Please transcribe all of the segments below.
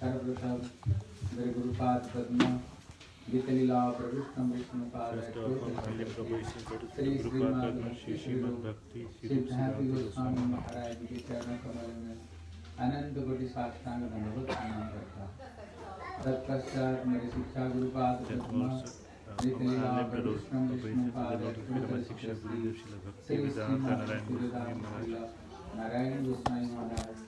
सर्वप्रसाद मेरे गुरुपाद पद्मा वितलीला प्रवृत्तम विष्णुपाद श्री श्रीमान श्री सिद्धार्थी गोस्वामी महाराज के चरण कमल में अनंत कोटि साष्टांग दंडवत प्रणाम करता। तत्पश्चात मेरे शिक्षा गुरुपाद पद्मा नारायण गोस्वामी महाराज।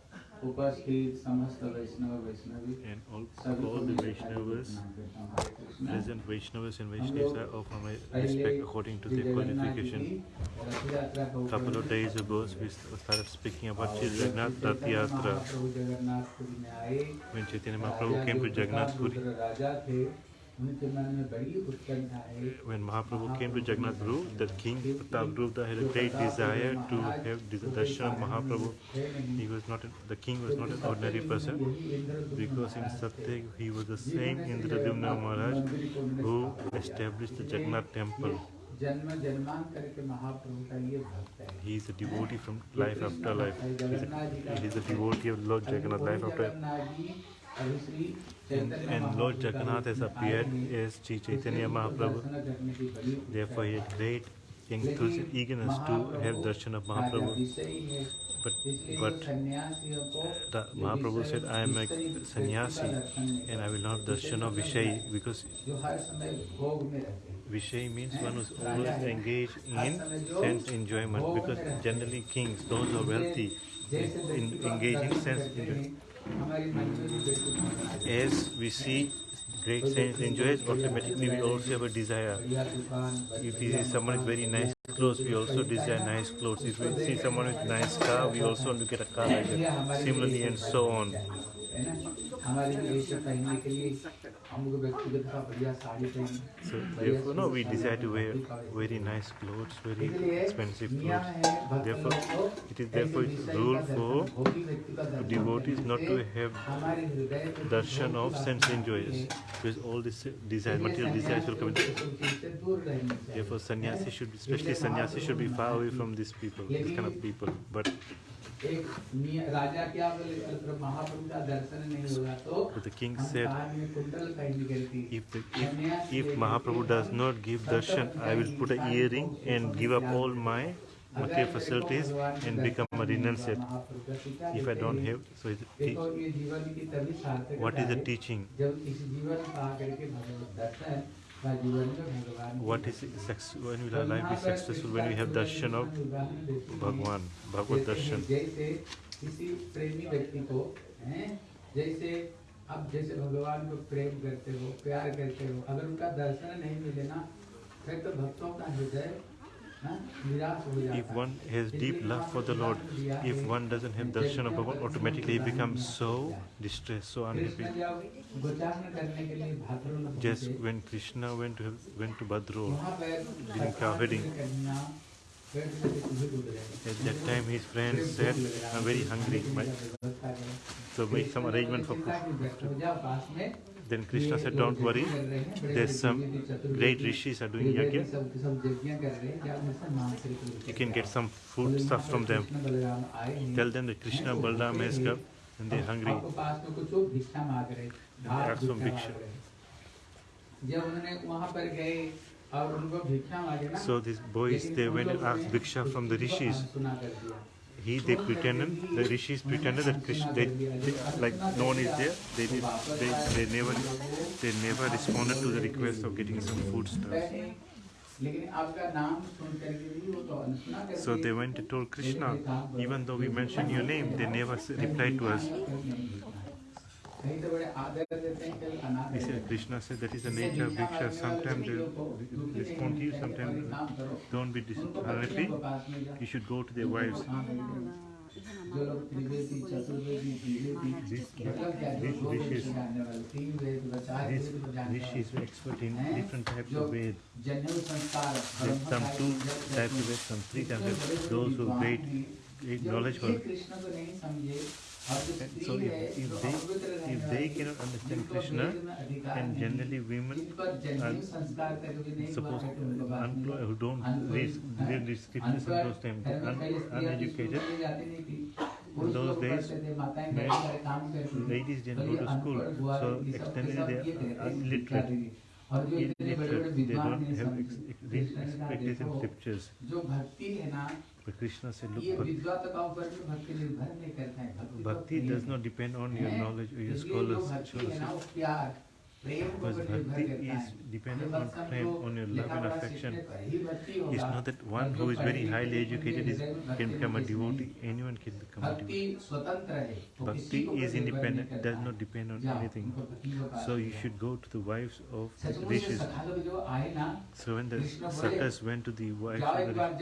उपस्थित समस्त वैष्णव Vaishnavi and all, all the Vaishnavas, present Vaishnavas and Vaishnavas are of my respect according to their qualification. A couple of days ago, we started speaking about Sri Jagannath Rath Yatra. When Chaitanya Mahaprabhu came to Jagannath Puri, When Mahaprabhu came to Jagannath Puri, the King Pratap Gupta had a great desire to have darshan of Mahaprabhu. He was not a, the king was not an ordinary person because in Satyug he was the same Indradyumna Maharaj who established the Jagannath temple. He is a devotee from life after life. He is a, he is a devotee of Lord Jagannath life after life. And, Lord Jagannath has appeared as Sri Chaitanya Mahaprabhu. Therefore, he had great eagerness to have darshan of Mahaprabhu. But, but uh, Mahaprabhu said, I am a sannyasi and I will not darshan of Vishayi because Vishay means one who's always engaged in sense enjoyment because generally kings, those who are wealthy, in, engage in sense enjoyment. As we see great saints enjoys, automatically we also have a desire. If we see someone with very nice clothes, we also desire nice clothes. If we see someone with nice car, we also want to get a car like that. Similarly and so on. So therefore, no, we decide to wear very nice clothes, very expensive clothes. Therefore, it is therefore rule for devotees not to have darshan of sense enjoyers, because all these desire, material desires will come. In. Therefore, sannyasi should, be, especially sannyasi, should be far away from these people, these kind of people. But एक राजा क्या बोले महाप्रभु का दर्शन नहीं होगा तो the king said, if, the, if, if Mahaprabhu does not give darshan, I will put an earring and give up all my material facilities and become a renunciate. If I don't have, so सार्थक what is the teaching? जब इस जीवन पा करके भगवत दर्शन What is sex, when will our life be successful when we have darshan of हैं। Bhagwan, Bhagavad darshan? जैसे को जैसे भगवान को प्रेम करते हो प्यार करते हो अगर उनका दर्शन नहीं मिले ना फिर तो भक्तों का हृदय हाँ, हो If one has deep love for the Lord, if one doesn't have darshan of Bhagavan, automatically he becomes so distressed, so unhappy. Just when Krishna went to went to Badro during cow at that time his friends said, I'm very hungry, so make some arrangement for food. Then Krishna said, Don't worry, there's some great rishis are doing yajna. You can get some food stuff from them. Tell them that Krishna Balram has come and they're hungry. they ask for bhiksha. जब उन्होंने वहाँ पर गए और उनको भिक्षा मांगे ना So these boys, they went and asked bhiksha from the rishis. he they pretended the rishis pretended that Krishna, they, they, like no one is there they did they, they never they never responded to the request of getting some food stuff so they went and told Krishna, even though we mentioned your name, they never replied to us. तो हैं He said, Krishna said that is the nature of bhiksha. Sometimes they respond to you, sometimes don't be unhappy. You should go to their wives. जो मतलब this- this is- is expert in different types of Ved. जनेऊ some two types of Ved, some three types of. Those who जब knowledge for And so if, if they if they cannot understand Krishna, and generally women are supposed unemployed who don't read their descriptions in those times, un, uneducated. In those days, ladies didn't go to school, so extended they are illiterate. Illiterate, they don't have ex, ex, expectation scriptures. Krishna said, look, bhakti, bhakti does not depend on your knowledge or your scholars. Because bhakti is dependent on on your love and affection. It's not that one who is very highly educated is, can become a devotee. Anyone can become a devotee. Bhakti is independent, does not depend on anything. So you should go to the wives of rishis. So when the sakhas went to the wives of the rishis,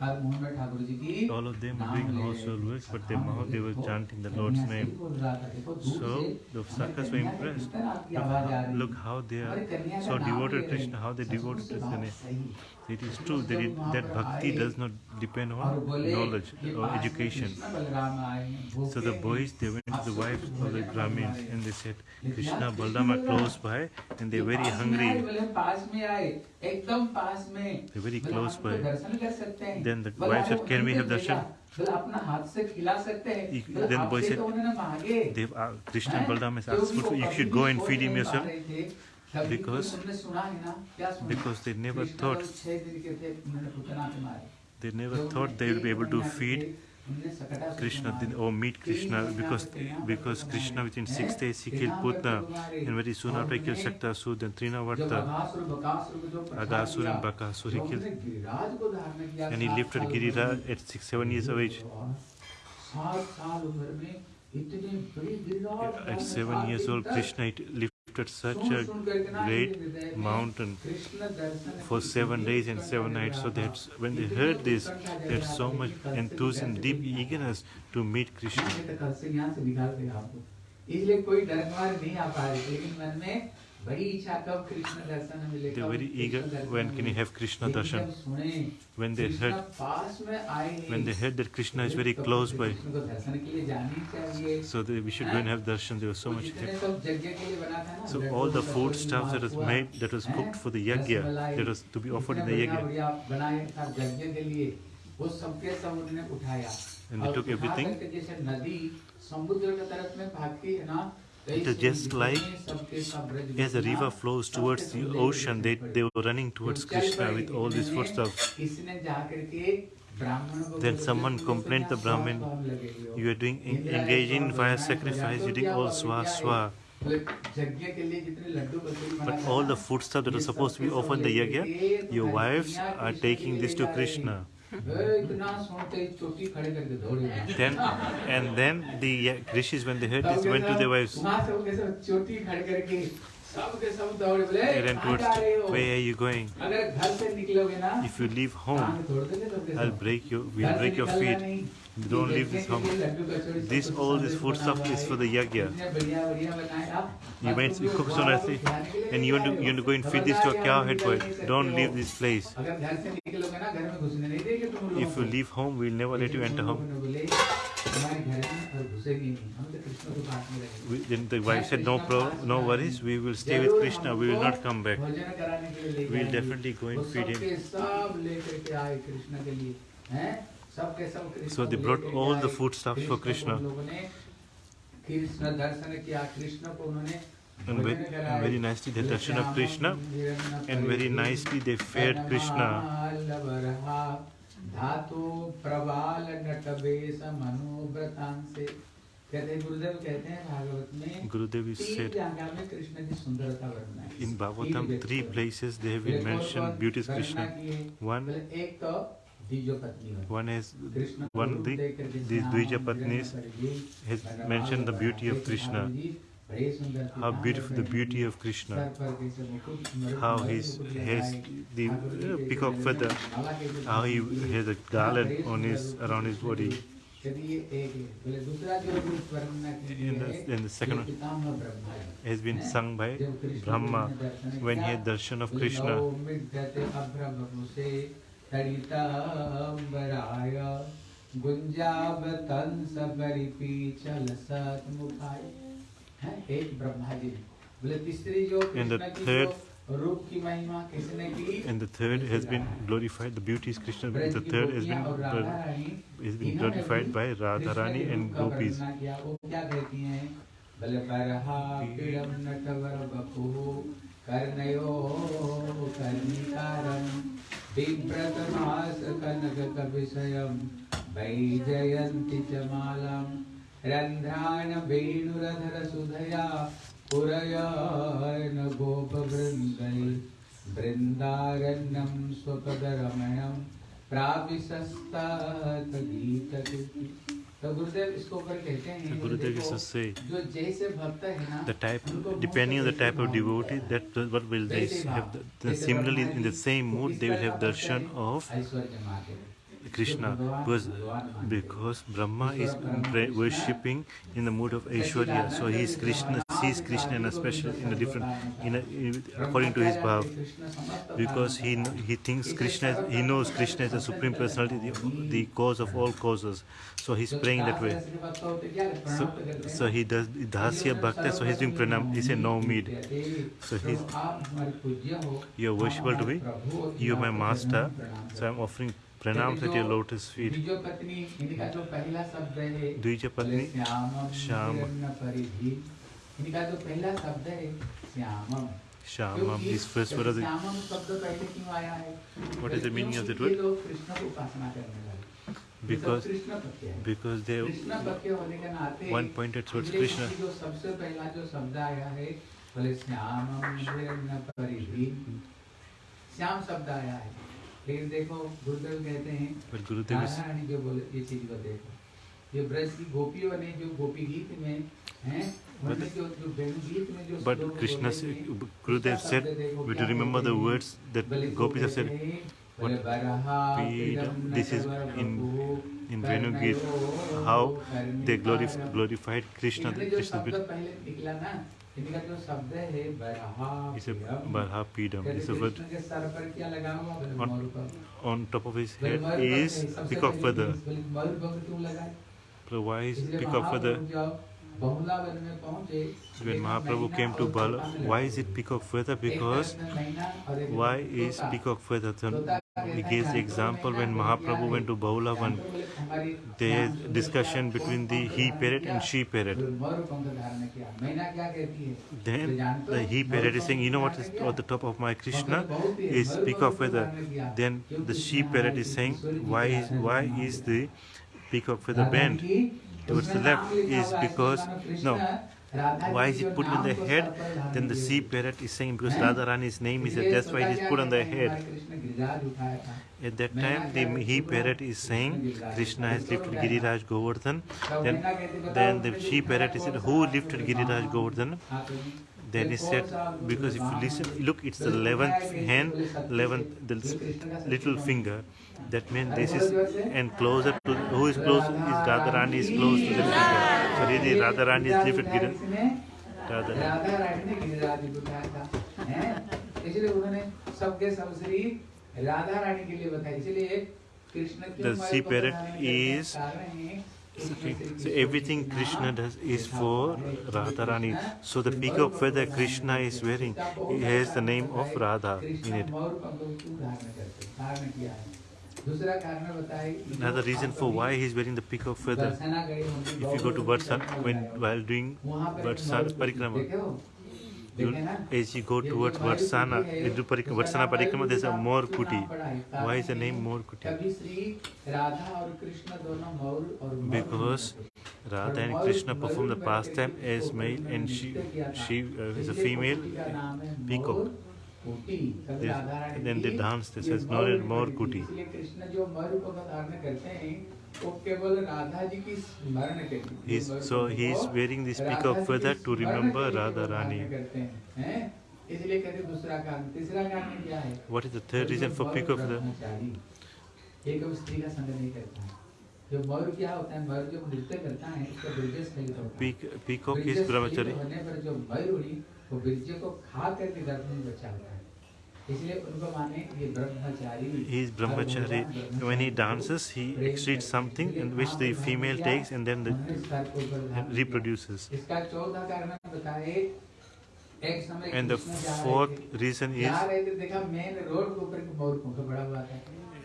All of them were doing household works, but they mouth they were chanting the Lord's name. So the Sakhas were impressed. Look, look how they are so devoted to Krishna, how they devoted to Krishna. It is true that, it, that bhakti does not depend on knowledge or education. So the boys, they went to the wives of the Brahmins and they said, Krishna, Balaram close by and they're very hungry. They're very close by. Then the wife said, can we have darshan? Then the boy said, uh, Krishna and is asked, you should go and feed him yourself because because they never thought they never thought they would be able to feed Krishna or meet Krishna because because Krishna within six days he killed Putna. And very soon after he killed Shaktasur then Trinavarta Aghasur and Bakasur he killed. And he lifted Giriraj at six seven years of age. At seven years old Krishna lifted lifted such soon- a सुन करके ना great इनके हृदय में mountain Krishna Darshan for की seven इतनी days and उत्कंठा seven जग nights. So रहा that's था। when they इतनी heard this, उत्कंठा जग they had रहा so था much कि कल से enthusiasm, कैसे deep निकाल eagerness to meet Krishna. नहीं तो कल से यहाँ से निकाल देगा आपको इसलिए कोई डर मार नहीं आ पा रहे लेकिन मन में They are very eager when can you have Krishna darshan. When they heard, when they heard that Krishna is very close by, so they, we should go and have darshan. There was so much. Help. So all the food stuff that was made, that was cooked for the yagya, that was to be offered in the yagya. And they took everything. It is just like as the river flows towards the ocean, they, they were running towards Krishna with all these sorts stuff. Then someone complained to Brahmin, you are doing engaging in fire sacrifice, you doing all swa swa. But all the foodstuff that are supposed to be offered the yagya, your wives are taking this to Krishna then, and then the Rishis, when they heard this, went to their wives. Kiran towards where are you going? If you leave home, I'll break your, we'll break your feet. Don't leave this home. This all this food stuff is for the yagya. You went you cook so nicely, and you want to you want to go and feed this to a cowhead boy. Don't leave this place. If you leave home, we'll never let you enter home. उन्होंने बोले हमारे घर में और घुसेंगे नहीं हम तो कृष्ण के पास में रहेंगे We, then the wife said, no pro, no worries. We will stay with Krishna. We will not come back. भोजन कराने के लिए ले We'll जाएंगे। definitely go and वो feed him. सबके सब लेकर के आए कृष्ण के लिए हैं सबके सब कृष्ण So they को brought लेकर के all the आए। foodstuffs for कृष्ण को Krishna. उन लोगों ने कृष्ण दर्शन किया कृष्ण को उन्होंने And very, भोजन and कराए। very nicely they darshan of Krishna. And very nicely they fed Krishna. Gurudev in Gurudev three places they have been mention said Krishna one एक तो One is one the these Dvija Patnis has mentioned the beauty of Krishna, how beautiful the beauty of Krishna, how he has the peacock feather, how he has a garland on his around his body. की। कहते ये एक है बोले दूसरा जो रूप वर्णना की In the- है, in the second ये one, पितामह ब्रह्मा है। Has been हैं? sung by जब कृष्ण Brahma ने दर्शन when he किया, had darshan of बोले, Krishna. "नौ मिड्डते अभ्रभुषे तडिताम्बराय गुंजावतंस परिपीचल सतमुखाय हैं? एक ब्रह्मा जी ने। बोले तीसरी जो And the कृष्ण की third- And the third has been glorified, the beauty is Krishna, the third has been, has been glorified by Radharani and Gopis. कर्णयो कर्णिकारं बिभ्रतमासकनकविषयं वैजयन्ति च मालां रन्ध्राणवेणुरधरसुधया पुरयाय न गोपवृन्दै बृन्दारण्यं स्वपदरमणं तो गुरुदेव इसको ऊपर कहते हैं गुरुदेव जो जैसे भक्त है ना the type depending on the type of devotee that what will they have the, the similarly in the same mood they will have darshan of Krishna because, because Brahma is worshipping in the mood of Aishwarya. So he is Krishna, sees Krishna in a special, in a different, in a, in, according to his bhav. Because he he thinks Krishna, he knows Krishna is the supreme personality, the, the cause of all causes. So he's praying that way. So, so he does Dhasya Bhakta, so he's doing pranam, he's a no mid. So he's, you're worshipful to me, you're my master, so I'm offering प्रणाम तो सत्य lotus feet द्विज पत्नी इनका जो पहला शब्द है द्विज पत्नी श्याम। श्याम परिधि। इनका जो पहला शब्द है श्यामम। श्यामम इस फ़र्स्ट वर्ड श्यामम शब्द पहले क्यों आया है? What is the meaning of that word लोग कृष्ण को उपासना करने वाले because because they one pointed towards Krishna जो सबसे पहला जो शब्द आया है बोले श्यामम श्याम शब्द आया है। फिर देखो गुरुदेव कहते हैं गुरुदेव राधारानी जो बोले ये चीज़ को देखो ये ब्रज की गोपियों ने जो गोपी गीत में हैं But Krishna, Gurudev said, we do remember the words that gopis have said. What we, this is in in Venu Gita, how they glorified Krishna. Krishna. इसे बरहा पीडम इसे word on top of his head is peacock feather मयूर पंख क्यों लगाए प्रोवाइज When Mahaprabhu came to Bala, why is it peacock feather? Because why is peacock feather? He gives the example when Mahaprabhu went to Bahulavan, the discussion between the he parrot and she parrot. Then the he parrot is saying, you know what is at the top of my Krishna is peak of feather. Then the she parrot is saying, why is, why is the peak of feather bent towards the left? Is because, no, why is it put on the head? Then the sea parrot is saying because Radharani's name is there, that's why it is put on the head. At that time, the he parrot is saying Krishna has lifted Giriraj Govardhan. Then, then the she parrot is said, Who lifted Giriraj Govardhan? Then he said, because if you listen, look, it's the 11th hand, 11th, the little finger that means this is and closer to who is close is Radharani is close to the figure. So really Radharani is different Giri. Radharani. The sea parrot is So everything Krishna does is for Radharani. So the peacock feather Krishna is wearing, he has the name of Radha in it. Another reason for why he is wearing the peacock feather, if you go to Varsal, when while doing Varsal Parikrama, as you go towards Varsana, into Parikrama, Varsana Parikrama, there's a Moor Kuti. Why is the name Moor Kuti? Because Radha and Krishna perform the pastime as male and she, she uh, is a female peacock. Then they danced. They says, more kuti. So he is wearing this peacock feather to remember Radha Rani. जो मयूर क्या होता है मयूर जो नृत्य करता है उसका ब्रिजेश नहीं होता पीक पीकॉक होने पर जो मयूर वो ब्रिज को खा करके गर्भ में बचा हुआ He is brahmachari. When he dances, he excretes something in which the female takes and then the, reproduces. And the fourth reason is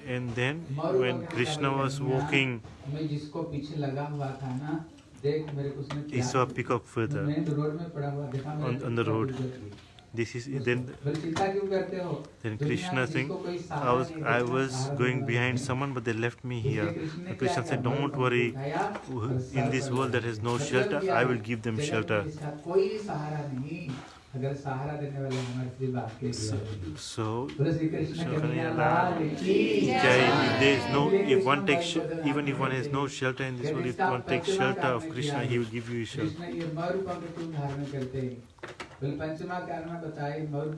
and then when Krishna was walking he saw a pickup further on, on the road this is then then krishna saying i was i was going behind someone but they left me here krishna said don't worry in this world that has no shelter i will give them shelter. अगर सहारा देने वाले हमारे श्री बाप के लिए सो Shri Krishna there is no if one takes even if one has no shelter in this world if one takes shelter of krishna he will give you shelter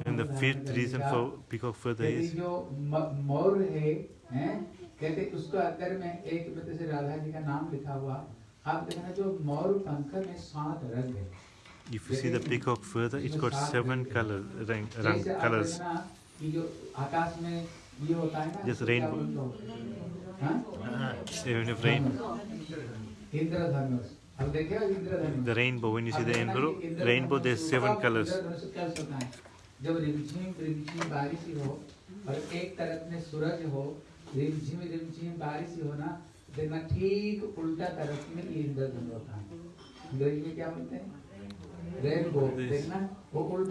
and the fifth reason for peacock further is जो मोर है हैं कहते उसको अंदर में एक मतलब से राधा जी का नाम लिखा हुआ आप देखना जो मोर पंख में सात रंग है if you see the peacock feather, it's got seven color, rang, rang, जैसे आप colors. Just rainbow. बोलते हो? हाँ? Rain, the rainbow, when you see the rainbow, rainbow there's seven colors. है जब रिमझिम रिमझिम बारिश हो और एक तरफ़ में सूरज हो रिमझिम रिमझिम बारिश हो ना देखना ठीक उल्टा तरफ़ में ये इंद्रधनुष होता है अंग्रेज़ी में क्या बोलते हैं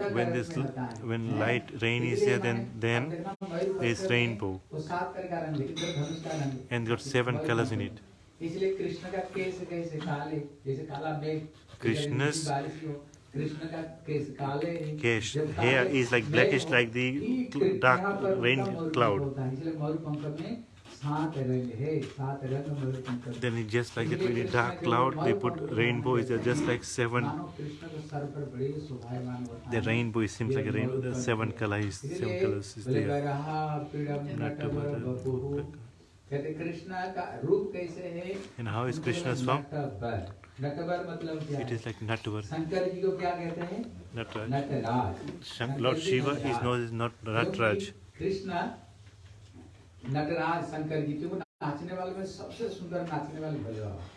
when this when light rain is there then then there is rainbow. and got seven colors in it. krishna's Kesh, hair is like blackish like the dark rain cloud. Then it just like it really dark cloud, they put rainbow, is just like seven. The rainbow it seems like a rainbow, the seven colors, seven colors is there. And how is Krishna's form? Natwar मतलब क्या It is like Natwar. Shankar ji को क्या कहते हैं? Nataraj. Nataraj. Lord Shiva is known as not Nataraj. Krishna Nataraj Shankar ji क्योंकि नाचने वाले में सबसे सुंदर नाचने वाले भोले बाबा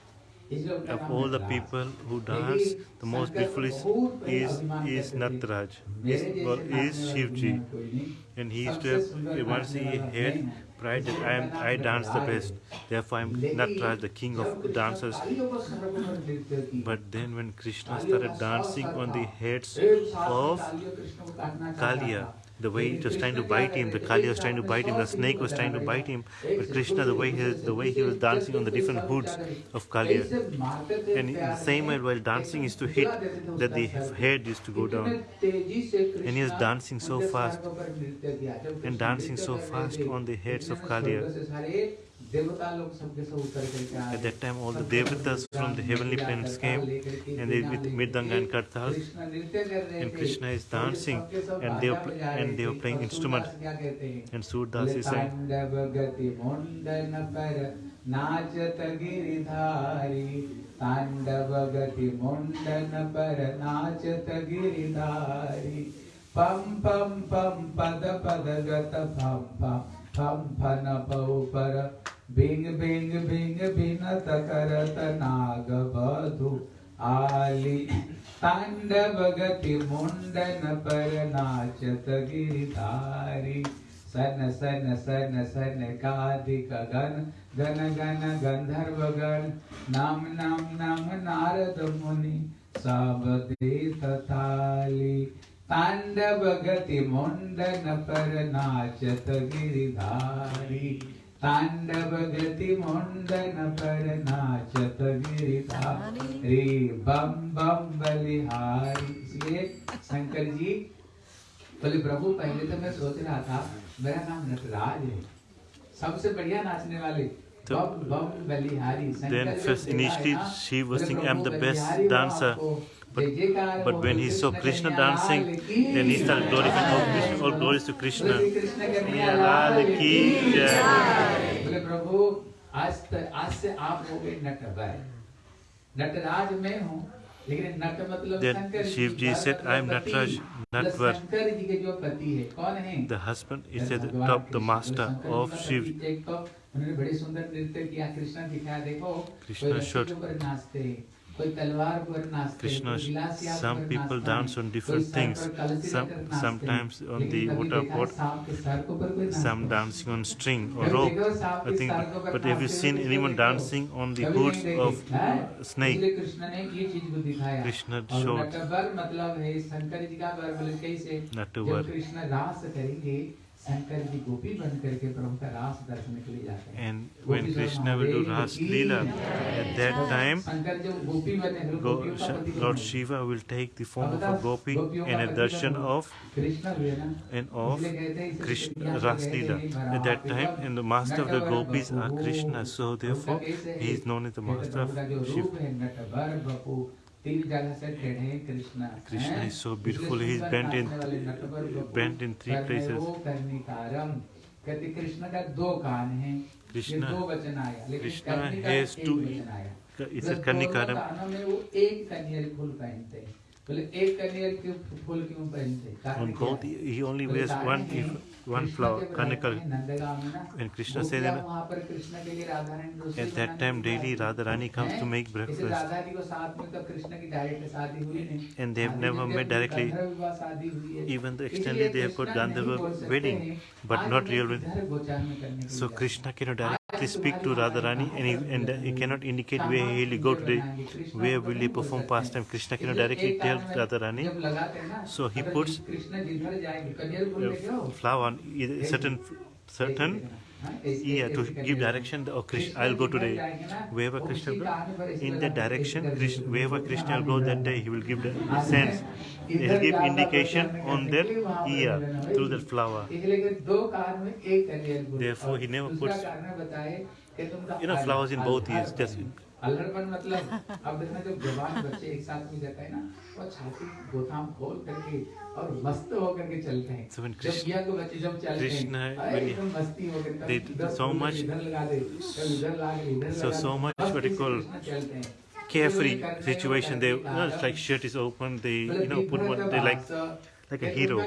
इसलिए उनका Of नाम all the Nataraj. people who यही dance, the most Shankar beautiful को is बहुत बड़े is अभिमान is करते थे। Natraj. मेरे Is जैसे well, नाचने is वाला Shivji. दुनिया में कोई नहीं। And he used to सबसे have सुंदर once he नाचने वाला had मैं हूँ। pride that I am I dance the best. Therefore I am Natraj, the king of dancers. But then when Krishna started dancing on the heads of Kalia, the way it was trying to bite him, the Kali was trying to bite him, the snake was trying to bite him, but Krishna, the way he the way he was dancing on the different hoods of Kali, and in the same way while dancing is to hit, that the head used to go down, and he was dancing so fast, and dancing so fast on the heads of Kalia. At that time, all the devatas from the heavenly planets came, and they with Mridanga and Kartal, and Krishna is dancing, and they pl- and they were playing instruments, and Surdas is saying. नाचत गिरिधारी तांडवगति मुंडन पर नाचत गिरिधारी पम पम पम पद पद गत फम फम फम फन पौ पर बिंग बिंग बिंग, बिनत करत नाग बधु आली। तांडव गति मुंडन पर नाचत गिरिधारी। सन सन सन सन कादिक गण गण गण गंधर्व गण नाम नाम नाम नारद मुनि सब देत थाली तांडव गति मुंडन पर नाचत गिरिधारी। तांडव गति मुंडन पर नाचत गिरिधारी बम बम बलिहारी इसलिए शंकर जी बोले प्रभु पहले तो मैं सोच रहा था मेरा नाम नटराज है सबसे बढ़िया नाचने वाले बम बलिहारी Shankar Then first initially she was thinking, "I'm the best dancer." But, but when he saw Krishna dancing, then he started glorifying all, Krishna, all glories to Krishna. Then Shivji said, I am Nataraj Natwar. The husband is the top, the master of Shivji. Krishna showed Krishna, some people dance on different things. Some, sometimes on the water pot, some dancing on string or rope. I think, but have you seen anyone dancing on the hoods of snake? Krishna showed. And when Krishna will do Ras Leela, at that time, Go, Lord Shiva will take the form of a gopi in a darshan of and of Krishna Ras Leela. At that time, and the master of the gopis are Krishna, so therefore he is known as the master of Shiva. Krishna. Krishna is so beautiful. He is bent in bent in three places. कहते कृष्ण का दो कान है कृष्ण दो वचन आया Krishna has to इसे कन्निकारम में वो एक कन्हैया फूल पहनते हैं बोले एक कन्हैया के फूल क्यों पहनते हैं उनको ही only wears one one, है, if- one कृष्ण flower, जब रहते Karnikar. हैं नंदगांव में ना, When Krishna गोपियाँ said that- वहाँ पर कृष्ण के लिए राधा रानी रसोई At that बनाने time, के लिए daily आती हैं। Radharani comes to हैं? make इसे breakfast. राधा जी को साथ में तो कृष्ण की डायरेक्ट शादी हुई नहीं And they have शादी never जब met directly. गंधर्व विवाह शादी हुई है। Even though इसलिए externally they have got Krishna नहीं Gandharva बोल सकते wedding, हैं, but आज not मैं real wedding. किधर गोचार में करने के लिए So जा Krishna cannot रहा हूँ? directly Please speak to Radharani and he, and he cannot indicate where he will go today, where will he perform pastime. Krishna cannot directly tell Radharani. So he puts uh, flower on certain certain yeah, to give direction, oh, Krishna, I'll go today. Wherever Krishna goes, in that direction, oh, Krishna, wherever Krishna will go that day, he will give the sense. He'll give indication on their ear through the flower. Therefore, he never puts, you know, flowers in both ears. Just अल्हड़पन मतलब अब देखना जब जवान बच्चे एक साथ में जाता है ना वो छाती गोथाम खोल करके और मस्त होकर के चलते हैं जब Krishna- यंग बच्चे जब चलते हैं एकदम मस्ती होकर कभी so much- इधर लगा दे कभी इधर लगा दे इधर So- so much what you call हैं carefree situation they you know, it's like shirt is open they you know put का they like like a hero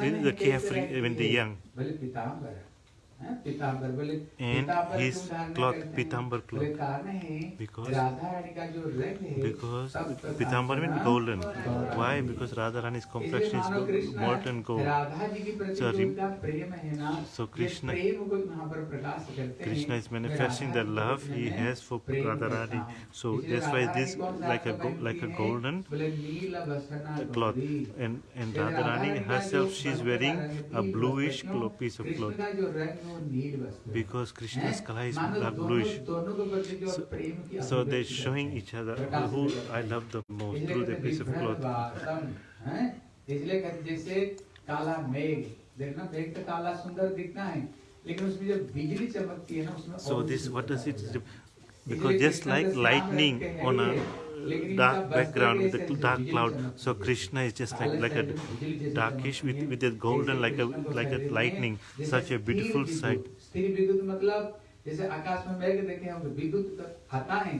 है, the carefree when they're है? young पीताम्बर हैं? पीताम्बर बोले And पीताम्बर his क्यों धारण cloth, करते हैं? पीताम्बर बोले cloth. कारण है Because- राधा रानी का जो रंग है because सब प्रकार Pitambar से means ना golden गौरव why है। because Radharani's इसलिए complexion is मानो go- Krishna molten gold Radha ji की प्रति So जो re- उनका प्रेम है ना So ये Krishna- प्रेम को यहाँ पर प्रकाश करते Krishna हैं is manifesting the Radha love Krishna he में has for प्रेम Radharani. करता हूँ। So इसलिए that's why राधा this रानी कौन सा like a go- आपका like a पहनती है? golden बोले नील वसना cloth गौरी। and and फिर Radharani राधा का herself जो she is वस्त्र wearing का रंग a नील bluish वस्त्र, clo- piece of Krishna cloth का जो रंग है वो नील वस्त्र है। because Krishna's हैं? color is मानो dark दोनों- bluish दोनों के प्रति जो So- प्रेम की so they're अभिव्यक्ति showing करते हैं। each other प्रकाश who करते हैं। I love the most इसलिए through the कहते piece of विभ्रम cloth वासम, हैं? इसलिए कहते जैसे काला मेघ देखना मेघ तो काला सुंदर दिखता है लेकिन उसमें जब बिजली चमकती है ना उसमें so और this भी what does it सुंदर because just like lightning on a dark background with a dark cloud so krishna is just like like a darkish with with a golden like a like a lightning such a beautiful sight स्थिर विद्युत मतलब जैसे आकाश में मेघ देखे हम विद्युत आता है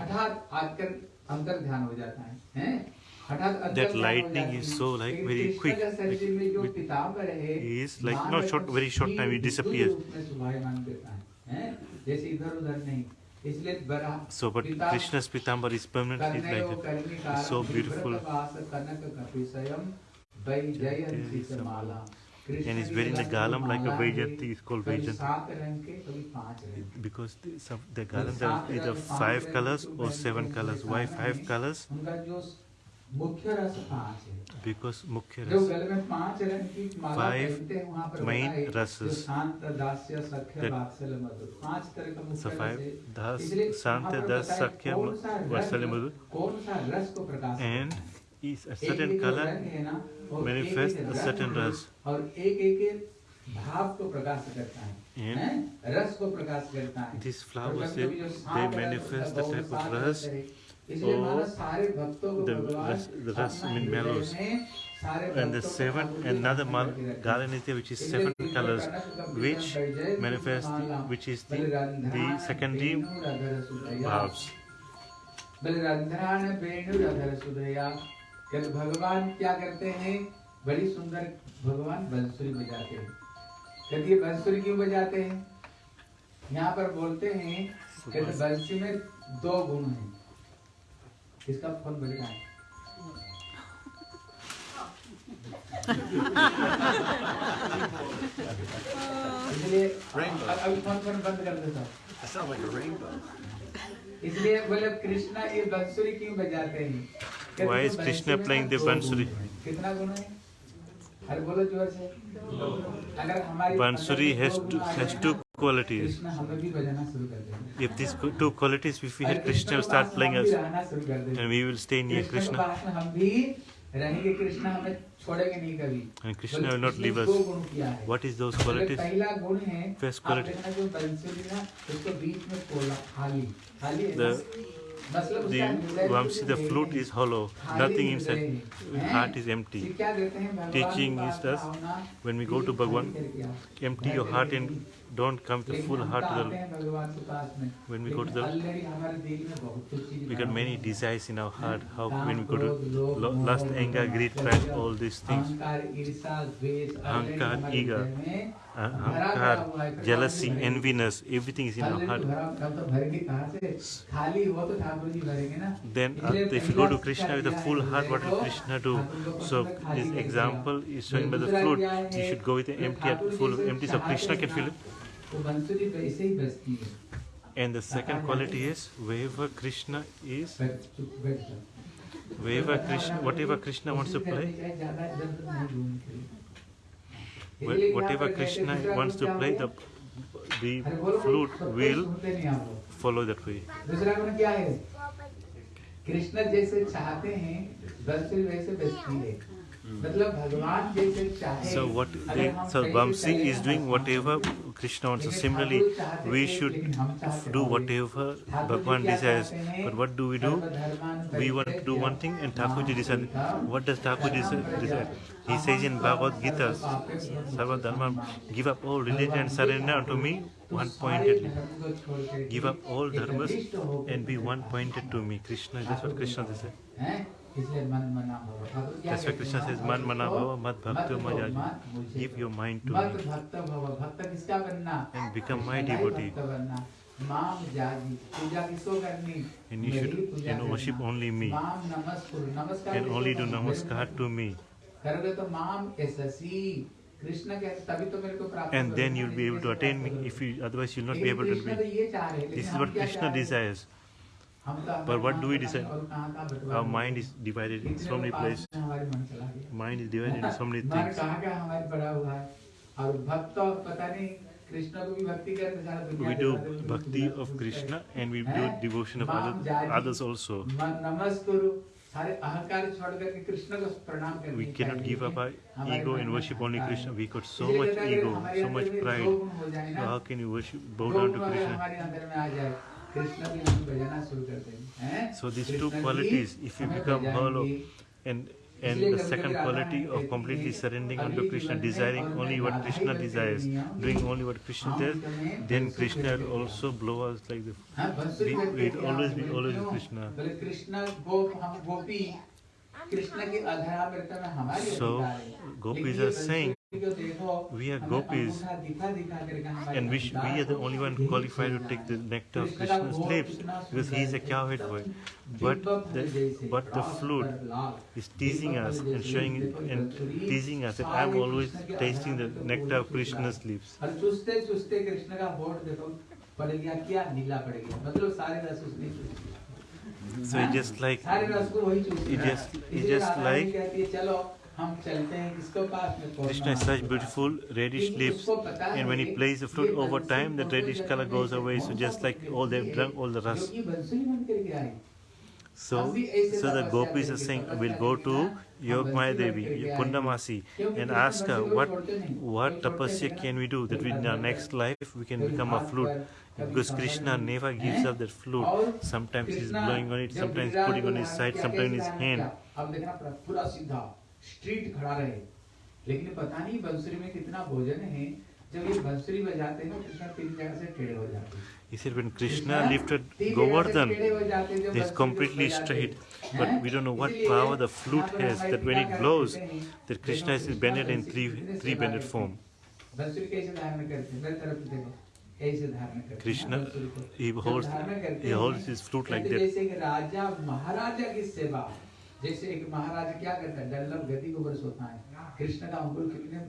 हठात आकर अंतर ध्यान हो जाता है हैं हठात अंतर That ध्यान हो lightning जाता is है। so, like, लेकिन very कृष्ण quick, का शरीर में जो with- पीताम्बर है is like मान not short- रखो very short time, it स्थिर disappears. रूप में शोभायमान देता है हैं? जैसे इधर उधर नहीं इसलिए बड़ा so, but Krishna's Pitambar is permanently like that. It's so beautiful. And it's wearing the galam like a Vajanti, it's called Vajanti. Because the, some, the galam five colors or seven colors. Why five colors? मुख्य रस पाँच है। Because मुख्य रस जो गल में पाँच रंग की माला पहनते हैं वहाँ पर मेन रस शांत दास्य सख्य वात्सल्य मधुर। पाँच तरह का मुख्य रस है। शांत दास सख्य वात्सल्य मधुर। कौन सा रस को प्रकाश and is a certain color manifests a certain रस। और एक एक भाव को प्रकाश करता है। एंड रस को प्रकाश करता है। This flowers they manifest the type of rasa So the, the Rasmin mellows and the seven another Galanitya which is seven colors which manifest which is the, the secondary bhavs. भगवान क्या करते हैं बड़ी सुंदर भगवान बंसुरी बजाते हैं यदि बंसुरी क्यों बजाते हैं यहाँ पर बोलते हैं कि बंसी में दो गुण हैं इसका फ़ोन बज रहा है इसलिए अभी फ़ोन फ़ोन बंद कर देता हूँ I sound like a rainbow. इसलिए बोले कृष्णा ये बंसुरी क्यों बजाते हैं Why is Krishna playing the दो गुण बांसुरी? हैं। कितना गुना है bansuri has two qualities if this two qualities if you had Krishna start playing us and we will stay near Krishna हम भी रहेंगे कृष्णा हमें छोड़ेंगे नहीं कभी। Krishna not leave us what is those qualities पहला गुण है फ़र्स्ट क्वालिटी जो बांसुरी ना उसको बीच में खोला खाली। खाली the Vamsi, the flute is hollow, nothing inside, heart is empty. Teaching is thus, when we go to Bhagwan, empty your heart and don't come with a full heart to the when we go to the we got many desires in our heart. How when we go to lust anger greed pride all these things. Ankar ego अहंकार, हमारे ईगा, हृदय में uh, भरा भरा ahankar हुआ है। भगवान jealousy भी भरेंगे। enviness everything is in our Already heart भरा हम तो भरेंगे कहाँ से खाली हो तो ठाकुर जी भरेंगे ना then uh, इसलिए if you पहला go to शिक्षा krishna with a दिया है full heart what हृदय will को krishna do ठाकुर को so पसंद खाली this करके example आओ। is showing by the दूसरा flute क्या है? you should go with an जो empty ठाकुर जी full से empty so चाहते krishna हैं can ना, feel it तो बंसुरी वैसे ही बजती है and the second quality is wherever krishna is बैठ चुप बैठ जाओ wherever krishna whatever krishna wants to कोशिश करनी play whatever Krishna wants to play, the, the flute will follow that way. दूसरा गुण क्या है कृष्ण जैसे चाहते हैं बंसी वैसे बजती है so what they, so Bamsi is doing whatever Krishna wants so similarly we should do whatever Bhagwan desires but what do we do we want to do one thing and Thakurji decides what does Thakurji desire He says in Bhagavad Gita, Sarva Dharma, give up all religion and surrender unto me one pointedly. Give up all dharmas and be one pointed to me. Krishna, that's what Krishna says. That's why Krishna says, Man mana bhava mat bhakta majaji. Give your mind to me and become my devotee. And you should you know, worship only me and only do namaskar to me. करोगे तो माम SC Krishna के तभी तो मेरे को प्राप्त And then करोगे you'll ना, be able to कैसे attain प्राप्त me. करोगे? If you otherwise you'll not be लेकिन able to कृष्ण तो be. ये चाह रहे हैं, This लेकिन is हम what क्या Krishna चाह रहे हैं? desires. हम तो But what अपना do we पता नहीं decide? और कहाँ-कहाँ बंटवारा Our हुआ। mind is divided in इतने so many पास places. में हमारे मन चला गया Mind is divided into so many मन things. कहाँ का हमारे पड़ा हुआ है और भक्त तो पता नहीं कृष्ण को भी भक्ति करते सारा दुनिया We के do साथ में bhakti पूजा of पूजते Krishna हैं। and we do हैं? devotion of माम other, जाजी, others also. मन नमस्कुरु सारे अहंकार छोड़ करके कृष्ण को प्रणाम करनी We cannot चाहिए। give up our हमारे ego मन and में worship only अहंकार Krishna. है। We got so इसलिए much कहता है कि ego, हमारे so अंदर much में दो pride. गुण हो जाए So ना, how can you worship, bow दो down गुण to अगर Krishna? हमारे अंदर में आ जाए कृष्ण की हम बजाना शुरू कर देंगे हैं? So these कृष्ण two की qualities, if you and the second quality of completely surrendering unto Krishna, desiring only what Krishna desires, doing only what Krishna does, then Krishna also blow us like the it always be always Krishna. So gopis are saying we are gopis, and we, we are the only one qualified to take the nectar of Krishna's lips because he is a cowherd boy. But the, but the flute is teasing us and showing and teasing us that I am always tasting the nectar of Krishna's lips. So it just like it just it just like Krishna is such beautiful reddish leaves and when he plays the flute over time the reddish color goes away so just like all they've drunk all the rust. So, so the gopis are saying, we'll go to Yogmaya Devi, Kundamasi, and ask her, what, what tapasya can we do that in our next life we can become a flute? Because Krishna never gives up that flute. Sometimes he's blowing on it, sometimes putting on his side, sometimes in his hand. Straight खड़ा रहे लेकिन पता नहीं बंसुरी में कितना भोजन है जब ये बंसुरी बजाते हैं कृष्णा तीन जगह से टेढ़े हो जाते हैं He when Krishna lifted Govardhan, it's completely straight. But we don't know what power the flute has, that when it blows, that Krishna is bended in three, three bended form. Krishna, he holds, he holds his flute like that. जैसे एक महाराजा क्या करता है? डल्लभ गति को बरस होता है। कृष्ण का अंगुल कितने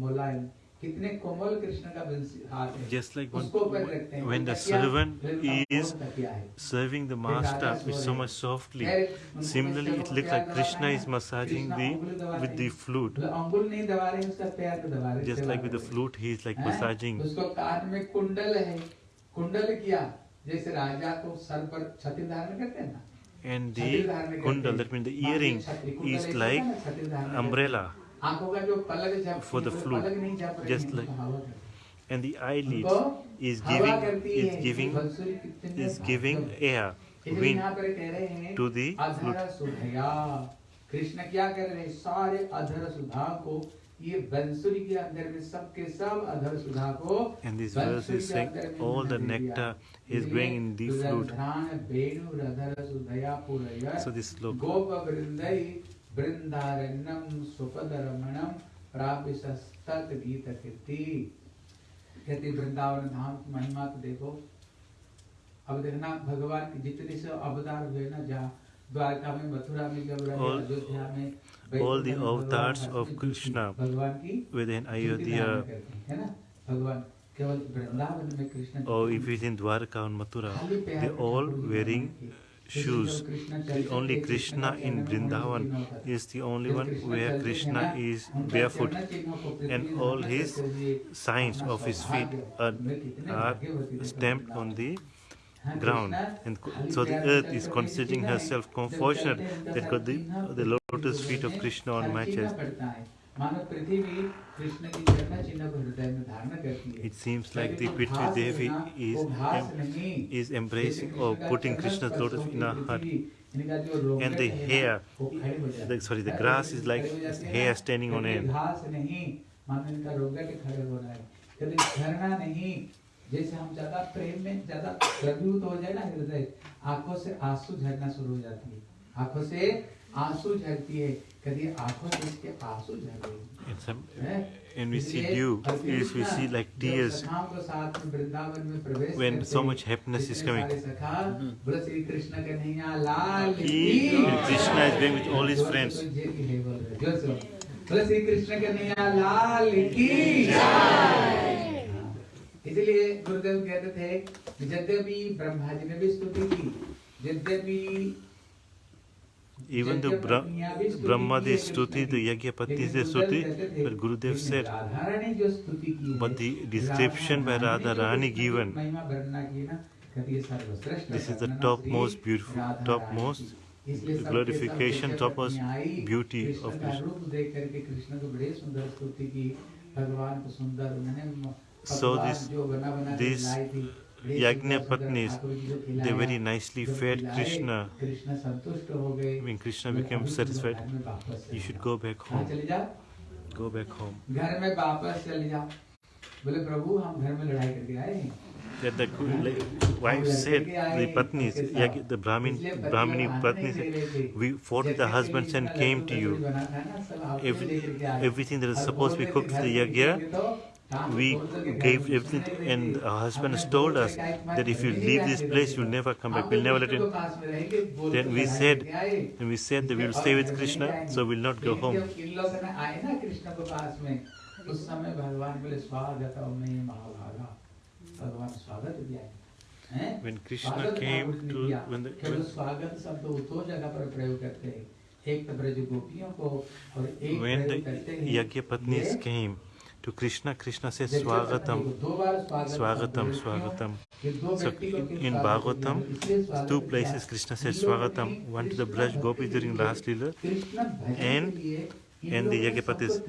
मुलायम कितने कोमल कृष्ण का हाथ है। Just like when, उसको हैं। when the servant is कौन तकिया है? serving the master with so much softly. Similarly, it looks like Krishna is massaging the with the flute. मतलब अंगुल नहीं दबा रहे उसका पैर को दबा रहे हैं, Just like with the कर रहे। हैं। flute, he is like massaging. उसको कान में कुंडल है। कुंडल किया। जैसे राजा को सर पर छत्र धारण करते हैं ना? and the kundal that means the earring is like umbrella for the flute. just like and the eyelid is giving is giving is giving air wind to the flute. को ये बंसुरी के अंदर में सबके सब अधर सुधा को And this verse is saying all the nectar is going in the flute. So this sloka. गोप वृंदई वृंदारण्यम सुपद रमणम प्राप्य गीत कीर्ति कहते वृंदावन धाम की महिमा तो देखो अब देखना भगवान के जितने से अवतार हुए ना जहाँ all, all the avatars of Krishna within Ayodhya. Oh, or if it's in Dwarka or Mathura, they all wearing shoes. The only Krishna in Vrindavan is the only one where Krishna is barefoot. and all his signs of his feet are, are stamped on the ground. Krishna And co- खाली so the पैर में earth चलते is हुए considering किसी herself नहीं, जब fortunate चलते हैं, उनका that got the, चिन्ह the Prithvi lotus feet of में Krishna on my चिन्ह chest. पड़ता है मानो पृथ्वी कृष्ण की चरण चिन्ह को हृदय में धारण करती है It seems like the लेकिन वो Prithvi घास Devi है ना, is, वो घास em- नहीं, is जैसे embracing कृष्ण or का putting चरण Krishna's स्पर्श lotus होती in our है heart. पृथ्वी, इनका जो रोगन And the है ना, hair, वो खड़ी हो जाती the, है। sorry, the है, grass पृथ्वी is like खड़ी हो जाती है hair ना, standing on कभी end. जैसे हम ज़्यादा प्रेम में ज़्यादा द्रवीभूत हो जाए ना हृदय आँखों से आँसू झरना शुरू हो जाती है आँखों से आँसू झरती है कभी आँखों से इसके आँसू झर रहे And we see dew, is we see like tears. When so much happiness is coming, he, Krishna is going with all his friends. बोलो श्री कृष्ण कन्हैया लाल की जय इसलिए गुरुदेव कहते थे यद्यपि ब्रह्मा जी ने भी स्तुति की यद्यपि इवन द ब्रह्मा दी स्तुति द तो यज्ञपति से स्तुति पर गुरुदेव से but description by Radha Rani given this is the top most beautiful top most glorification top most beauty of Krishna रूप देख करके कृष्ण को बड़े सुंदर स्तुति की भगवान को सुंदर उन्होंने So this, yagna patnis, they very nicely fed Krishna. When Krishna became satisfied, you should go back home. Go back home. That the wife said, the patnis, the Brahmin, Brahmini patnis, said, we fought with the husbands and came to you. Every, everything that is supposed to be cooked for the yagya, we gave everything, and our husband told us that if you leave this place, you'll never come back. We'll never let you. Then we said, and we said that we will stay with Krishna, so we'll not go home. When Krishna came to when the when, when the Yagya Patnis came. to Krishna. Krishna says, Swagatam, Swagatam, Swagatam. so in bhagavatam two places krishna says swagatam one to the braj gopi during last lila and and the Yagyapatnis,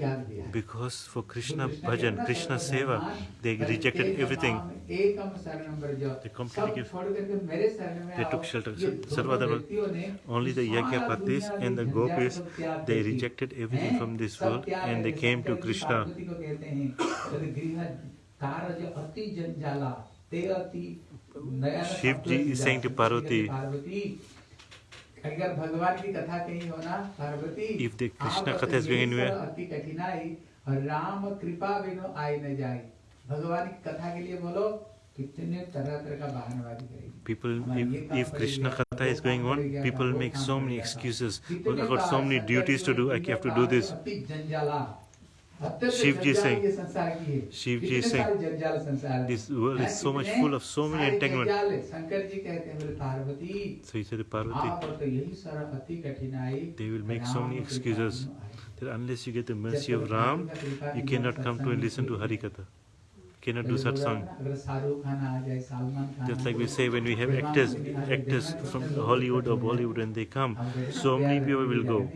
because for Krishna bhajan, Krishna seva, they rejected everything. They completely gave, they took shelter. Sarvadava, only the Yagyapatnis and the gopis, they rejected everything from this world and they came to Krishna. Shivji is saying to Parvati, अगर भगवान की कथा कहीं होना Parvati anywhere- अति कठिनाई और राम कृपा बिनो आई न जाए भगवान की कथा के लिए बोलो कितने तरह तरह का बहानबाजी करेगी People, if, if Krishna Katha is going on, people make so many excuses. Well, I got so many duties to do, I have to do this. Shivji saying, Shiv saying, this world is so much full of so many entanglement. So he said, Parvati, they will make so many excuses. that unless you get the mercy of Ram, you cannot come to and listen to Harikatha. Cannot do satsang. Just like we say when we have actors, actors from Hollywood or Bollywood, when they come, so many people will go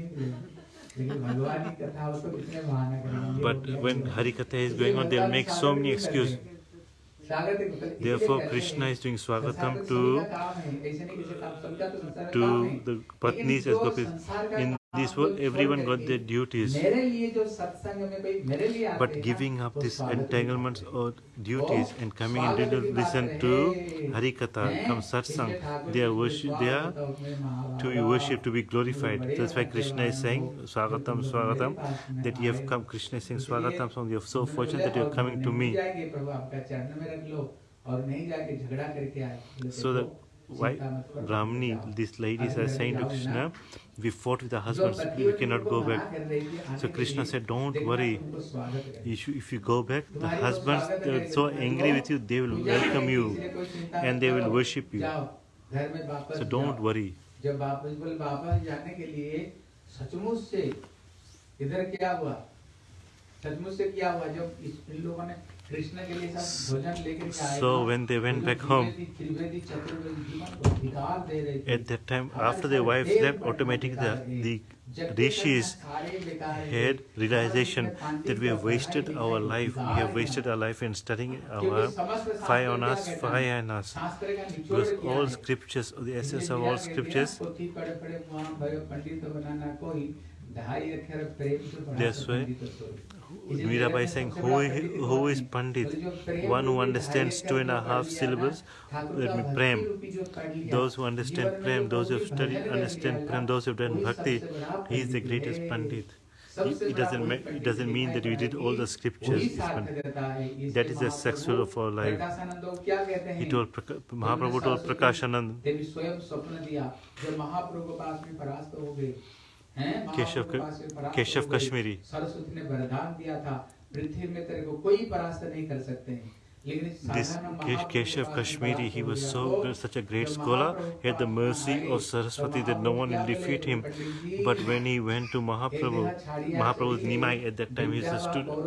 but when Harikatha is going on, they'll make so many excuses. Therefore, Krishna is doing swagatam to, to the patnis as gopis. In this everyone got their duties. but giving up these entanglements or duties and coming and to listen to harikatha come satsang they are worship they are to be worshipped to be glorified. that's why krishna is saying swagatam swagatam that you have come krishna is saying swagatam so you are so fortunate that you are coming to me. so that why Brahmini, these ladies are saying to Krishna, we fought with our husbands, we cannot go back. So Krishna said, "Don't worry. If you, go back, the husbands are so angry with you, they will welcome you and they will worship you. So don't worry. जब वापस बोले वापस जाने के लिए सचमुच से इधर क्या हुआ सचमुच से क्या हुआ जब इस इन लोगों ने So when they went back home, at that time, after their wives left, automatically the, the rishis had realization that we have wasted our life, we have wasted our life in studying our fire on us, fire on us. Because all scriptures, the essence of all scriptures, पोथी पढ़े पढ़े वहाँ भयो पंडित बनाना कोई ढाई अक्षर प्रेम से पढ़ा That's तो why पंडित सोई। इसलिए Mirabai सबसे saying, बड़ा who is, पंडित who कौन is है? Pandit? बोले जो प्रेम One who रूपी understands ढाई two and a अक्षर half पढ़ लिया ना, syllables, ठाकुर that का means भक्ति prem. रूपी जो पढ़ लिया, Those who understand जीवन में prem, जो those who have कोई studied, भजन कर understand लिया prem, ना, those who have done वही bhakti, सबसे बड़ा he is the Pandit greatest है। Pandit. He, सबसे he बड़ा doesn't, वही ma- it Pandit doesn't mean that we दिखाई did all the पड़ेगी। scriptures. वही It's Pandit. सार्थकता है। इसलिए That is the Mahaprabhu success of our life. Prakashanand वो क्या कहते हैं He told, Praka- Mahaprabhu told Prakashanand, Keshav Keshav Kashmiri Saraswati ने वरदान दिया था पृथ्वी में तेरे को कोई परास्त नहीं कर सकते हैं This Keshav Kashmiri, he was so good, such a great scholar. He had the mercy of Saraswati that no one will defeat him. But when he went to Mahaprabhu, Mahaprabhu was Nimai at that time, he was a student.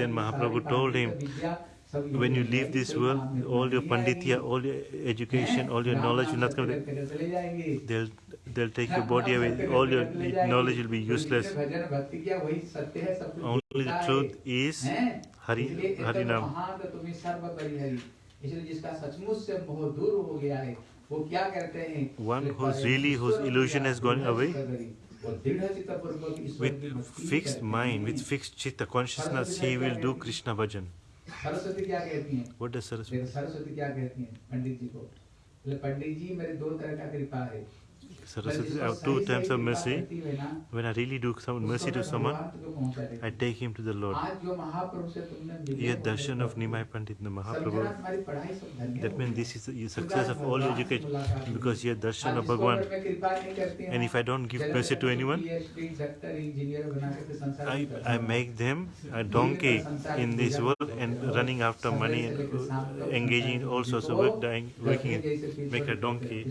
Then Mahaprabhu told him when you leave this world, all your panditya, all your education, all your knowledge will not come. They'll, they'll take your body away. All your knowledge will be useless. Only the truth is Hari, Harinam. One who's really, whose illusion has gone away, with fixed mind, with fixed chitta consciousness, he will do Krishna bhajan. Saraswati क्या कहती हैं? सरस्वती क्या कहती है? पंडित जी को। पंडित जी मेरे दो तरह का कृपा है। Two times of mercy. When I really do some mercy to someone, I take him to the Lord. Darshan of Nimai Pandit, the Mahaprabhu, that means this is the success of all education because here darshan of Bhagwan. And if I don't give mercy to anyone, I, I make them a donkey in this world and running after money and engaging in all sorts of work, dying, working, make a donkey.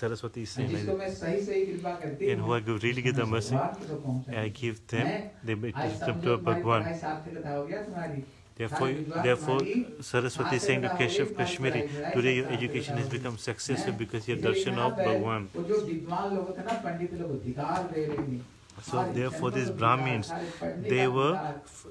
Saraswati स्वयं कहती है। Saraswati is saying जिसको like मैं सही सही कृपा करती And who I give- really give the mercy, भगवान को पहुंचाती that. I हूँ। give them, they आज make them समझो to तुम्हारी Bhagwan. पढ़ाई सार्थकता हो गया तुम्हारी। Therefore, आज विद्वान therefore, तुम्हारी Saraswati is saying to Keshav Kashmiri, today your education has become successful because your darshan of Bhagwan. So therefore these Brahmins, they were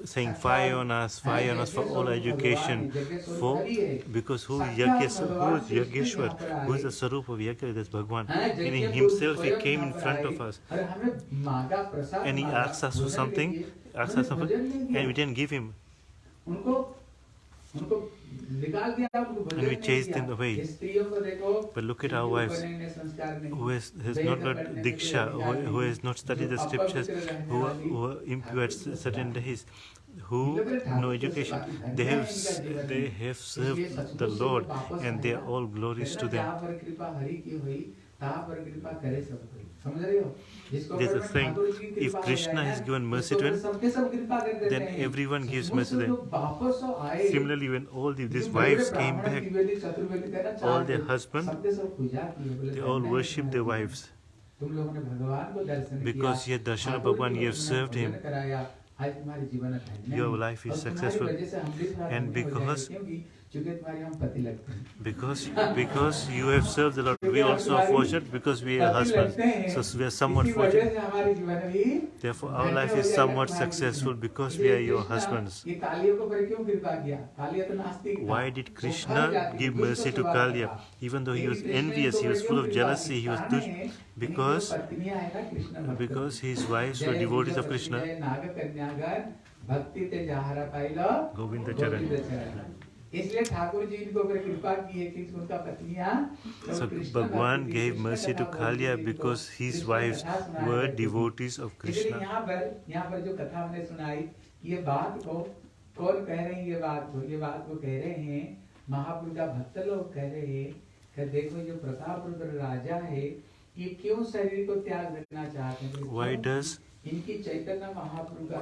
saying fire on us, fire on us for all education, for because who is Yageshwar, who is Yageshwar, who is the Sarup of Yageshwar, that's Bhagwan. Meaning himself, he came in front of us and he asked us for something, asked us something, and we didn't give him उनको उनको निकाल दिया उनको भोजन And we नहीं chased दिया। them away. स्त्रियों को देखो But look at our जिनके wives, ऊपर इन्हें संस्कार नहीं। who has, has not got Diksha, who, who has not studied the scriptures, who are, who are impure at certain days, who no education, they have s- they have served the Lord, and they are all glories to them. there's a thing, if Krishna has given mercy to him, then everyone gives mercy to him. Similarly, when all the, these wives came back, all their husbands, they all worship their wives. Because you have Darshana Bhagwan, you have served him, your life is successful. And because because because you have served the Lord, we also are fortunate because we are husbands. So we are somewhat fortunate. Therefore, our life is somewhat successful because we are your husbands. Why did Krishna give mercy to Kaliya? Even though he was envious, he was full of jealousy, he was dush because because his wives were devotees of Krishna. Govinda Charan. इसलिए ठाकुर जी इनको अगर कृपा की है कि उनका पत्नियाँ तो So Krishna भक्ति, gave कृष्ण mercy to कथा Kalya बोलती थी because his wives were devotees of Krishna. यहाँ पर यहाँ पर जो कथा हमने सुनाई ये बात को कौन कह रहे हैं ये बात को ये बात को कह रहे हैं महापुरुष का भक्त लोग कह रहे हैं कि देखो जो प्रताप रुद्र राजा है ये क्यों शरीर को त्याग देना चाहते हैं Why क्यों? does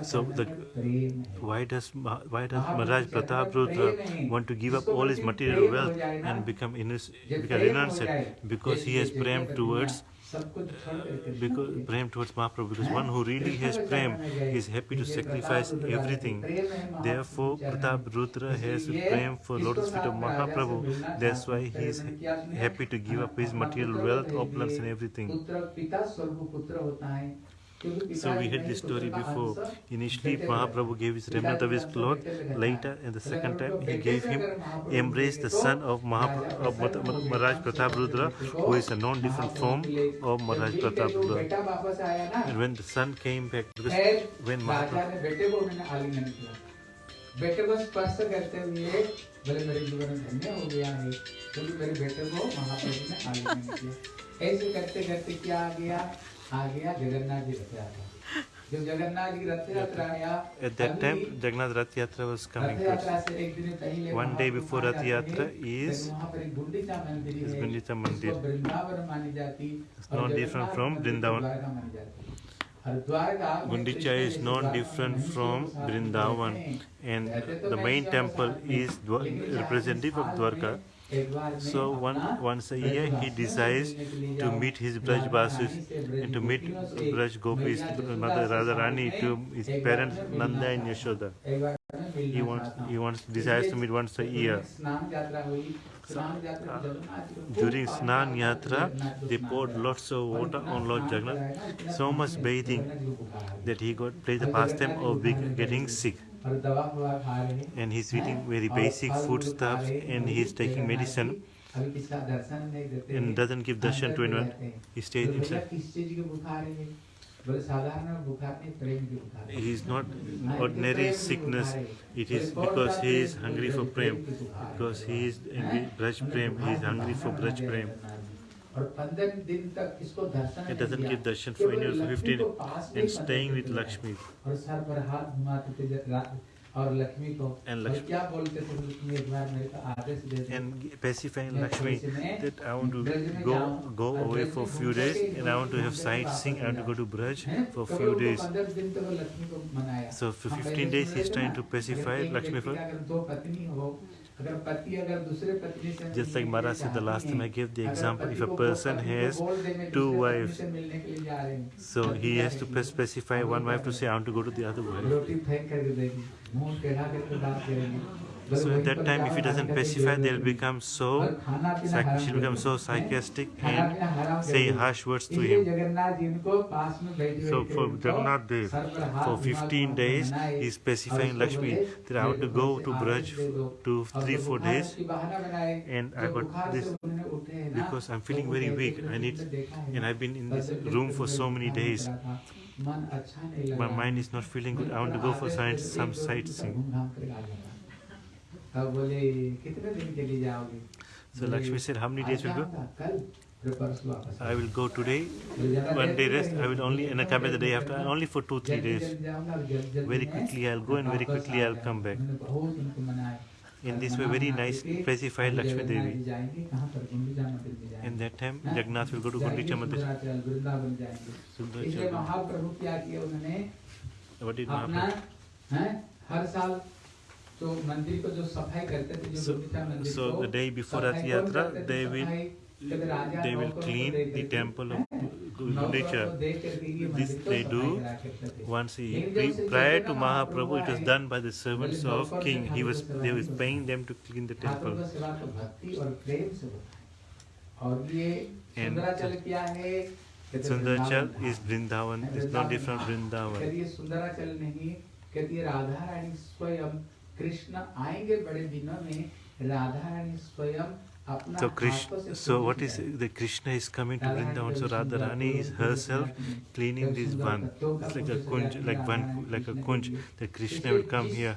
So the- है है why does why does Maharaj Pratap Rudra want to give up all his material wealth and become become हो जाए, because he has prem towards Krishna because prem towards Mahaprabhu because one who really has prem is happy to sacrifice everything. Therefore, Pratap Rudra has prem for Lotus feet of Mahaprabhu. That's why he is happy to give up his material wealth, opulence, and everything. So we had this story before. Initially, Mahaprabhu gave his remnant of his cloth. Later, in the second time, he gave him embrace the son of, Maharaj Pratap Rudra, who is a non-different form of Maharaj Pratap Rudra. And when the son came back, when Mahaprabhu... बेटे को स्पर्श करते हुए बोले मेरे जीवन धन्य हो गया है क्योंकि मेरे बेटे को महाप्रभु ने आलिंगन किया ऐसे करते करते क्या आ गया at that time jagannath rath yatra was coming to one day before rath yatra is is gundita mandir it's not different from vrindavan Gundicha is not different from Vrindavan and the main temple is representative of Dwarka. So one, once a year he decides to meet his Braj Basis and to meet Braj Gopi's mother Radharani to his parents Nanda and Yashoda. He wants, he wants, decides to meet once a year. So, uh, during Snan Yatra, they poured lots of water on Lord Jagannath, so much bathing that he got played the pastime of getting sick and he's eating very basic foodstuffs and he's taking medicine and doesn't give darshan to anyone. He stays himself. He is not ordinary sickness. It is because he is hungry for prem. Because he is Braj prem. He is hungry for Braj prem. It doesn't give darshan for any of 15 and staying with Lakshmi. And Lakshmi. And pacifying Lakshmi that I want to go go away for a few days and I want to have sightseeing, I want to go to Braj for a few days. So for 15 days he's trying to pacify Lakshmi for just like Mara said, the last time I gave the example, if a person has two wives, so he has to specify one wife to say, I want to go to the other wife. So at that time, if he doesn't pacify, they'll become so, she'll become so sarcastic and say harsh words to him. So for Jagannath Dev, for 15 days, he's pacifying Lakshmi. that I have to go to Braj to 3-4 days and I got this because I'm feeling very weak. I need, and I've been in this room for so many days. My mind is not feeling good. I want to go for science, some sightseeing. तब बोले कितने दिन के लिए जाओगे so Lakshmi sir how many days will go कल I will go today, one day rest. I will only, and I come back the day after, only for two, three days. Very quickly I'll go and very quickly I'll come back. In this way, very nice pacified Lakshmi Devi. In that time, Jagannath will go to Gundicha Mandir. What did Mahaprabhu? Her So, the day before Rath Yatra, they will they will clean the temple of nature. This they do once he, prior to Mahaprabhu, it was done by the servants of king. He was they was paying them to clean the temple. And Sundarachal is Vrindavan. It's not different Vrindavan. कहती है सुंदराचल नहीं कहती है राधा रानी स्वयं कृष्ण आएंगे बड़े दिनों में राधा रानी स्वयं अपना So हाथों Krishna, से so Kunj what is खिलाएंगी। the Krishna is coming to Radha Rani Vrindavan. So जब सुंदर Radharani is पुरुष herself पुरुष cleaning जब this सुंदर one. पत्तों का It's like a Kunj kunj, सजाती like Radha one, Rani like a Krishna के kunj. लिए। That Krishna इसलिए will come जिस here.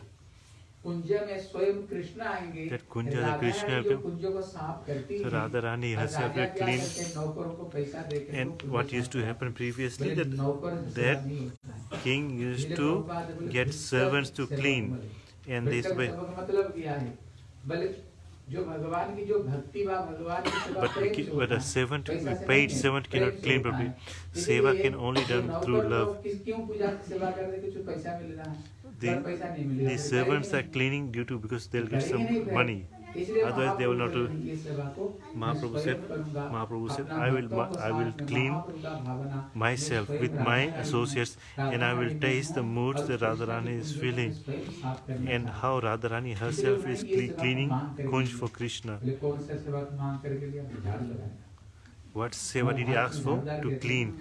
कुंज में स्वयं कृष्ण आएंगे That kunja, the Radha Krishna Rani will जो come. कुंजों को साफ करती So हैं, Radharani और herself राजा will क्या clean. करते हैं, नौकरों को पैसा देकर वो And कुंज what साफ used to करते happen हैं। previously बोले, that नौकर से that सेवा नहीं होता है। king used इसलिए to प्रभुपाद बोले, get भीतर servants to सेवा clean. in this way. But with a servant, paid servant cannot clean properly. Seva can only done through love. The, the servants are cleaning due to because they'll get some money इसलिए Otherwise they will not Mahaprabhu do- बोले, ये सेवा को मैं Mahaprabhu स्वयं said- करूंगा। Mahaprabhu said, अपना I will- भक्तों को I will साथ में clean महाप्रभु का भावना मैं myself स्वयं with राधा my रानी हूँ, associates Radha and I will रानी मैं taste the हूँ, moods और that कृष्ण Radharani की is कुंजों को feeling स्वयं साफ करना and चाहता how Radharani herself is cle- cleaning kunj for Krishna. बोले कौन सा सेवा तुम मांग करके लिया बोले, झाड़ू लगाया What seva did he ask for? To clean,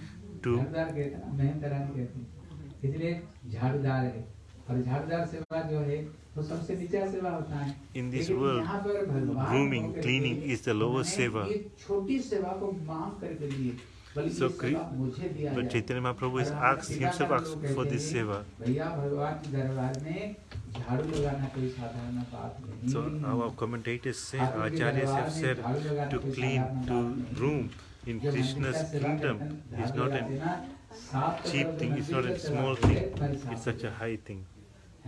to झाड़ूदार कहते हैं ना मेहंदरानी कहते हैं इसलिए झाड़ूदार है In this world, grooming, cleaning is the lowest seva. So, but Chaitanya Mahaprabhu is asked himself asks for this seva. So our commentators say, Acharyas have said to clean, to groom in Krishna's kingdom is not a cheap thing, it's not a small thing, it's such a high thing.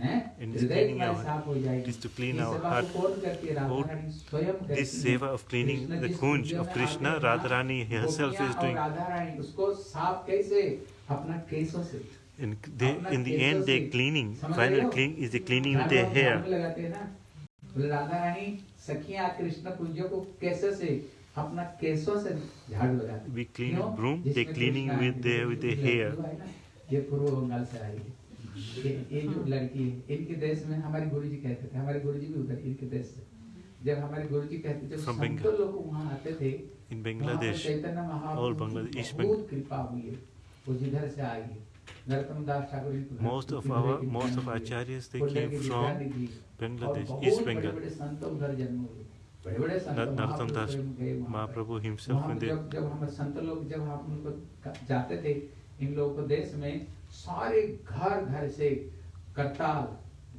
our- साफ हो जाएगी। It is to clean इस our सेवा heart. को कौन करती है? Radha Who- रानी स्वयं करती This है। seva of cleaning Krishna the जिस kunj कुंज of में Krishna, आते हैं ना, Radharani herself गोपियाँ is और doing. राधा रानी उसको साफ कैसे अपना केसों से In, they, in the end, they're cleaning. समझ रहे Final हो? clean is the cleaning with झाड़ू their हम hair. झाड़ू में लगाते हैं ना बोले राधा रानी सखियां कृष्ण कुंजों को कैसे से अपना केसों से झाड़ू लगाते हैं। We clean क्यों? with broom, जिसमें they're cleaning कृष्णा with है, their with their जो hair. लड़की है ना, ये पूर्व बंगाल से आई है ये जो हाँ। लड़की इनके देश में हमारे गुरु जी कहते थे हमारे गुरु जी भी उधर इनके देश से। जब हमारे गुरु जी कहते थे लोग वहाँ आते थे इन बांग्लादेश चैतन्य महाप्रभु बहुत कृपा हुई है। वो जिधर से आई है। दास महाप्रभु हिमसेल्फ जब जब हम संत लोग जब हम उनको जाते थे इन लोगों को देश में सारे घर घर से कट्टाल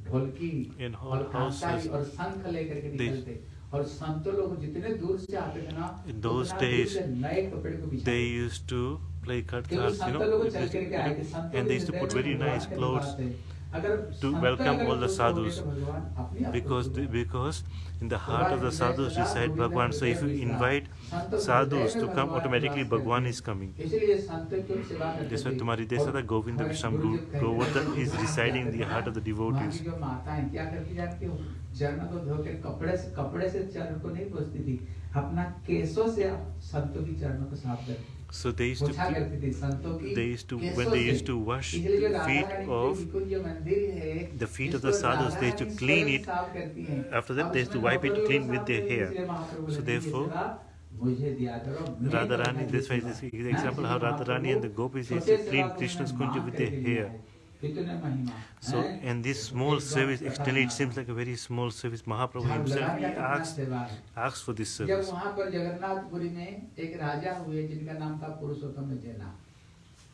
ढोलकी और कांसारी और शंख लेकर के निकलते। और संत लोग जितने दूर से आते थे ना इन दोस डेज़ नए कपड़े को they used to play कट्टाल you know and they used to put very nice clothes to welcome all the sadhus because the, because in the heart of the sadhus reside Bhagwan. So if you invite sadhus to come, automatically Bhagwan is coming. That's why Tumari Desada Govinda Visham Govardhan is residing in the heart of the devotees. चरणों को धो के कपड़े से कपड़े से चरण को नहीं पोछती थी अपना केसों से आप संतों की चरणों को साफ़ करती So they used to they used to when they used to wash the feet of the feet of the sadhus, they used to clean it. After that, they used to wipe it clean with their hair. So therefore. Radharani, that's why this is example how Radharani and the gopis used to clean Krishna's kunja with their hair. है। कितने महिमा So हैं? and this small एक बार service कथा extended, it माना। seems like a very small service. Mahaprabhu झाड़ू himself लगाने he का कितना asked सेवा है। asked for this जब service. वहाँ पर जगन्नाथपुरी में एक राजा हुए जिनका नाम था पुरुषोत्तम जैना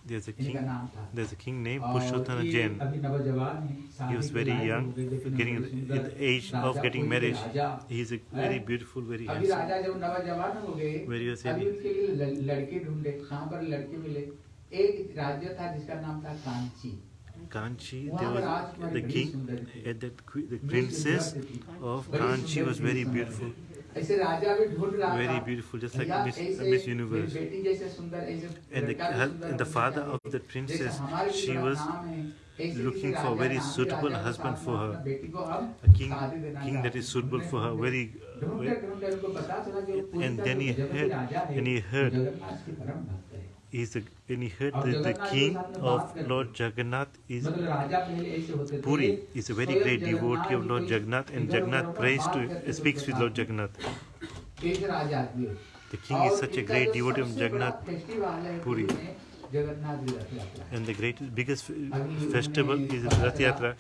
There's a इनका king नाम था there's a king named और Purushottam ये Jain. अभी नवजवान हैं, He शादी was के very लायक young, हो गए, देखने में getting बड़े in सुंदर the age of Raja getting कोई married. Raja He is a हैं? very beautiful, very अभी handsome. राजा जब नवजवान हो गए Very was अभी very- उनके लिए ल- लड़के ढूंढे कहाँ पर लड़के मिले एक राज्य था जिसका नाम था Kanchi Kanchi, there was the king, At that the princess of Kanchi was very beautiful. Very beautiful, just like Miss, uh, Miss Universe. And the, and the father of the princess, she was looking for a very suitable husband for her, a king, king that is suitable for her, very, uh, very and then he heard, and he heard is a, and he heard that the king of Lord Jagannath is Puri is a very great devotee of Lord Jagannath and Jagannath prays to speaks with Lord Jagannath. The king is such a great devotee of Jagannath Puri. And the greatest, biggest festival is Rath Yatra.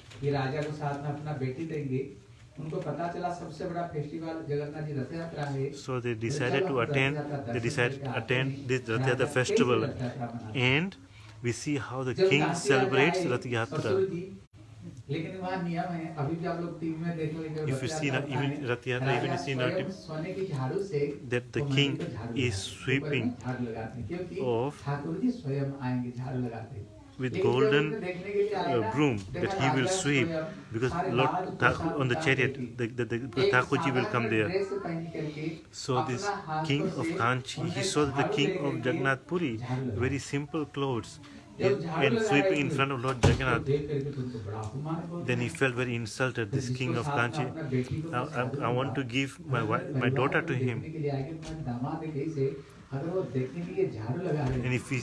उनको पता चला सबसे बड़ा festival Jagannath ji Rath Yatra है so they decided to attend they decided attend this Rath Yatra festival and we see how the king celebrates Rath Yatra लेकिन वहाँ नियम है अभी भी आप लोग टीवी में देख इफ़ यू सी इवन रथ यात्रा इवन सी सोने झाड़ू से that the king is sweeping of Thakur ji स्वयं आएँगे झाड़ू लगाते हैं। with golden uh, broom that he will sweep because Lord on the chariot, the, the, the, will come there. So this king of Kanchi, he saw the king of Jagannath Puri, very simple clothes and sweeping in front of Lord Jagannath. Then he felt very insulted, this king of Kanchi. I, I, I want to give my, wife, my daughter to him. And if he,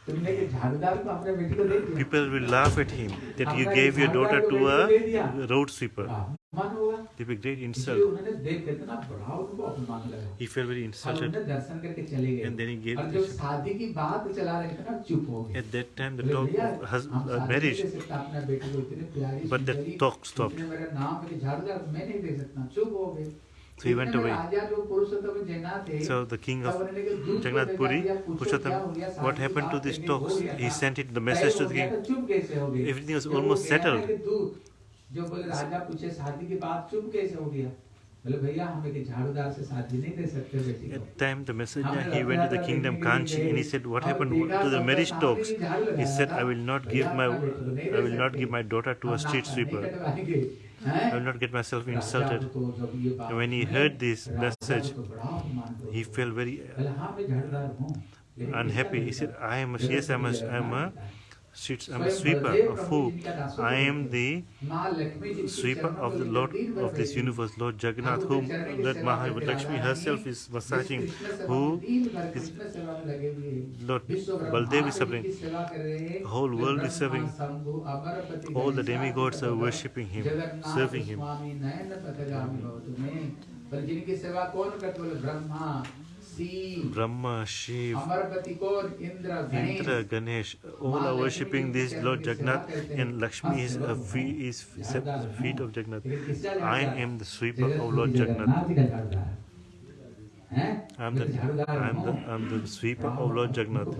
लोग बोलेंगे तुमने कि झाड़ूदार को अपने बेटी को दे दिया people will laugh at him that you अपना gave your झाड़ूदार daughter को to बेटी को दे a दिया road sweeper. अपमान होगा It will be great इसलिए insult. उन्होंने देख करके ना बड़ा उनको अपमान लगा He felt very और insulted. उन्होंने दर्शन करके चले And then गए he gave और जब this. शादी की बात चला रहे थे ना चुप हो गए At that time, the बोले, talk भैया, of hus- हम uh, शादी marriage, नहीं दे सकते अपने बेटे को इतने प्यारी But that Sundari, talk stopped. इतने मेरा नाम मेरे झाड़ूदार मैं नहीं दे सकता चुप हो गए So he went इतने में away. राजा जो पुरुषोत्तम जैना थे So the king तब of उन्होंने कहा, "दूध को Jagannath भेजा Puri, दिया, पूछो क्या Purushottam, हो गया, what शादी happened to बात these करके हो talks? गया He था। sent it, the तय message हो to the गया king. था, चुप कैसे हो गए Everything was जब वो almost गया ना settled. कि दूध जो बोले राजा पूछे शादी की बात चुप कैसे हो गया बोले भैया हमें कि झाड़ूदार से शादी नहीं दे सकते बेटी को At time, the messenger he went to the kingdom Kanchi and he said, "What happened to the marriage talks?" He said, "I will not give my I will not give my daughter to a street sweeper. I will not get myself insulted." And when he heard this message, he felt very unhappy. He said, "I am a, yes, I am a, I am a I'm a sweeper of who? I am the sweeper of the Lord of this universe, Lord Jagannath, whom Lord Mahalakshmi herself is massaging, who is Lord Baldev is serving. The whole world is serving. All the demigods are worshipping him, serving him. Brahma, Shiv, Indra, Ganesh, all are worshipping this Lord Jagannath and Lakshmi is, uh, feet, is feet of Jagannath. I am the sweeper of Lord Jagannath. I'm the, I'm the, I'm the sweeper of Lord Jagannath.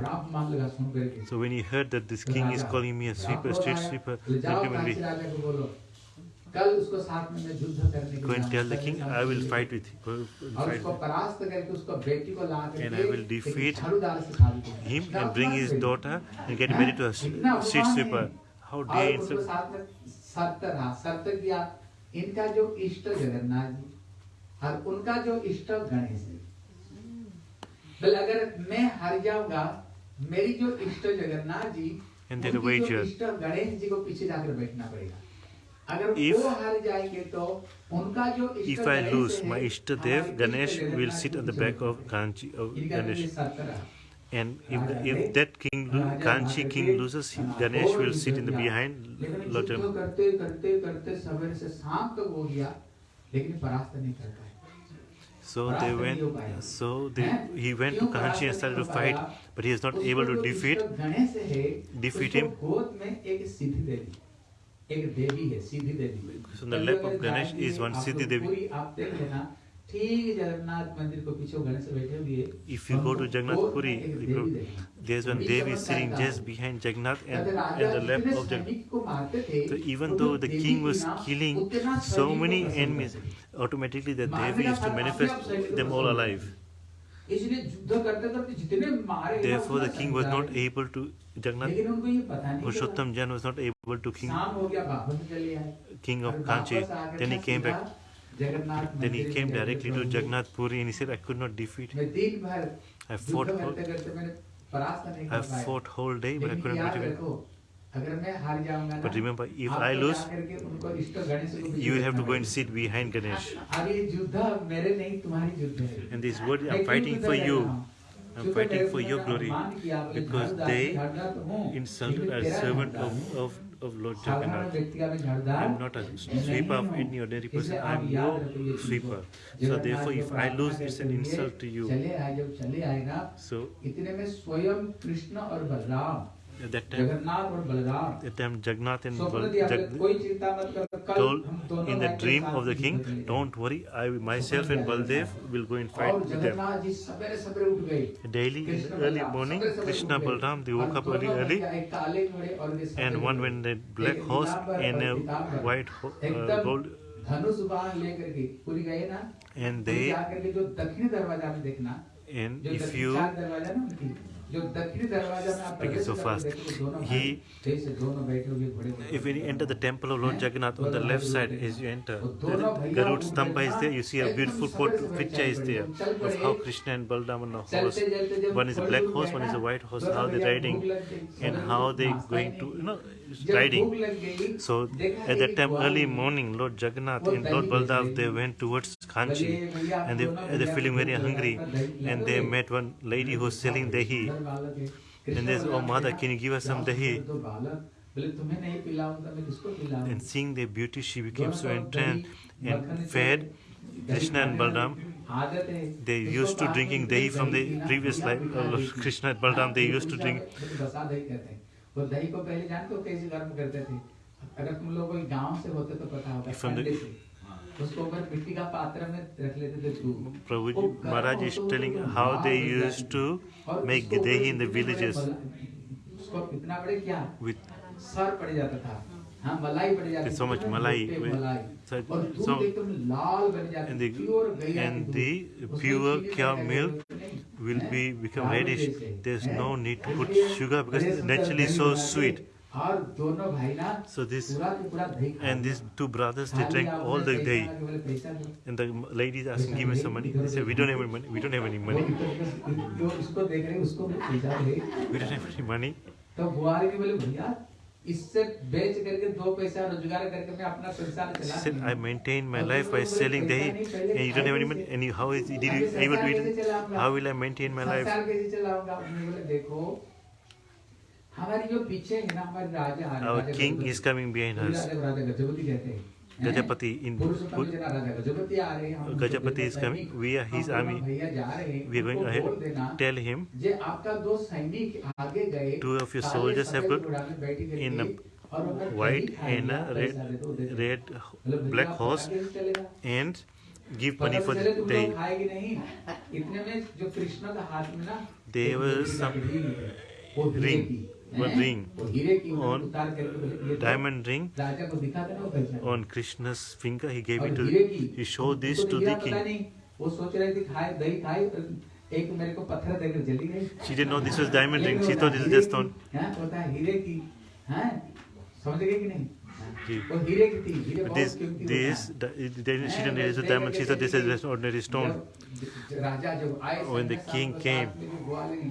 So when he heard that this king is calling me a sweeper, street sweeper, that will be. कल उसको साथ में मैं युद्ध करने के लिए tell the king, I will fight with you. Go और उसको परास्त करके उसको बेटी को ला करके And I will defeat him and bring his है? daughter and get married to a street sweeper. How dare उसको insult? साथ में रहा शर्त किया इनका जो इष्ट जगन्नाथ जी और उनका जो इष्ट गणेश है बोले अगर मैं हार जाऊँगा मेरी जो इष्ट जगन्नाथ जी And wager. इष्ट गणेश जी को पीछे जाकर बैठना पड़ेगा if if I lose, my Ishtadev Ganesh will sit on the back of Kanchi of Ganesh. And if, the, if that king, Kanchi king loses, Ganesh will sit in the behind Lotam. So they went. So they, he went to Kanchi and started to fight, but he is not able to defeat defeat him. एक देवी है सीधी देवी। सुंदर lap of Ganesh is one Siddhi Devi. पूरी आप देख लेना ठीक जगन्नाथ मंदिर को पीछे गणेश बैठे हुए। If you go to Jagannathpuri there is one Devi sitting just behind Jagannath and and the lap of Jagannath तो even though the king was killing so many enemies automatically the Devi is to manifest them all alive इसलिए युद्ध करते करते जितने मारे Therefore the king was not able to Jagannath लेकिन उनको ये पता नहीं चला। Purushottam Jan was not able to king, शाम हो गया वापस चले आए king और of Kanchi. वापस आकर Then he ना came सीधा back. जगन्नाथ Then he मंदिर came में गए directly to Prabhu. Jagannath Puri and he said, I could not defeat. मैं दिन भर I युद्ध fought, करते करते मैंने परास्त नहीं I कर पाया fought whole day, but I लेकिन couldn't याद beat him. रखो अगर मैं हार जाऊंगा ना But remember, if I आपको lose, जाकर के उनको इष्ट गणेश को भी You will have to देखना go and पड़ेगा। sit behind Ganesh. अब ये युद्ध मेरे नहीं तुम्हारी युद्ध है And this word, मैं I'm क्यों fighting युद्ध for कर you. am fighting for your glory because they insulted a servant of, of, of Lord Jagannath. I am not a sweeper of any ordinary person. I am your sweeper. So therefore, if I lose, it's an insult to you. So, इतने में स्वयं कृष्ण और Balram at that time, Jagannath और Balram at that time Jagannath and स्वप्न Bal- दिया बोले, Jag- कोई चिंता मत कर कल told हम दोनों in the भाई के dream साथ of the युद्ध king, करेंगे। don't worry, I myself and Baldev will go and fight और with them. जगन्नाथ जी सवेरे सवेरे उठ गए Daily in Krishna the early Balram morning, सवेरे सवेरे Krishna उठ गए। Balram they woke और up early दोनों early भैया एक काले घोड़े और एक सफेद and one घोड़े। went the black एक horse नीलांबर and और a Pitambar. white ho- uh, एकदम gold धनुष बाण लेकर के पूरी गए ना and पूरी they जाकर के जो दक्षिणी दरवाजा में देखना and जो if दक्षिण you speaking so fast. He, if we enter the temple of Lord Jagannath, on the left side as you enter, the Garud stambha is there. You see a beautiful picture is there of how Krishna and Balram on a horse. One is a black horse, one is a white horse. How they're riding and how they're going to, you know, riding. So at that time, early morning, Lord Jagannath and Lord Baldev, they went towards Kanchi and they, they feeling very hungry and they met one lady who was selling dahi. And they said, oh mother, can you give us some dahi? And seeing their beauty, she became so entranced and fed uh, Krishna and Balram. They used to drinking dahi from the previous life. Krishna and Balram, they used to drink वो दही को पहले जानते हो कैसे गर्म करते थे? अगर तुम लोग कोई गाँव से होते तो पता होगा ठंडे उसको ऊपर मिट्टी का पात्र में रख लेते थे दूध Prabhu ji Maharaj is telling how they used to make dahi in the villages उसको इतना बड़े क्या? विद सर पड़ जाता था। हाँ मलाई पड़ जाती थी। सो मच मलाई मलाई। so and the, and the pure cow milk will be become reddish. There's no need to put sugar because it's naturally so sweet. So this and these two brothers they drank all the day, and the lady is asking, "Give me some money." They say, "We don't have any money. We don't have any money. we don't have any money." इससे बेच करके दो पैसा रोज़गार करके मैं अपना संसार चला I maintain my life by selling dahi and you don't have any any how is did you able to eat how will I maintain my life संसार कैसे चलाऊँगा देखो हमारी जो पीछे है ना हमारे राजा आ रहे king is coming behind us राजा गजपति कहते हैं। Gajapati in पुरुषोत्तम जना राजा गजपति आ रहे हैं हम उनको Gajapati देखो is coming. सैनिक, We are his हम दोनों army. भैया जा रहे हैं We are going उनको ahead. बोल देना Tell him जे आपका दो सैनिक आगे गए Two of your काले soldiers have सफेद got घोड़ा में बैठ करके in a और वो अगर white दही खाएगा, and a पैसा दे दो, दे red दो। red बोले, भैया, black आपको horse आगे से चलेगा? and give पता money तो for चले the तुम लोग dahi. खाएगी नहीं इतने में जो कृष्ण का हाथ में ना There एक was लोहे की some लकड़ी है, वो लोहे ring. की, one हैं? ring वो हीरे की वो on उतार करके बोले, ये तो diamond ring राजा को दिखा देना वो पहचान on Krishna's finger. He gave और it to हीरे की he showed this उसको to हीरा the पता king. नहीं वो सोच रहे थे खाए दही खाए तो एक मेरे को पत्थर देकर चली गई She didn't know this was diamond ring. लेकिन She वो thought this was हीरे just की, stone. हाँ, होता है हीरे की हैं समझ गए कि नहीं This, this, then she didn't relate the diamond. she said this is an ordinary stone. When the king came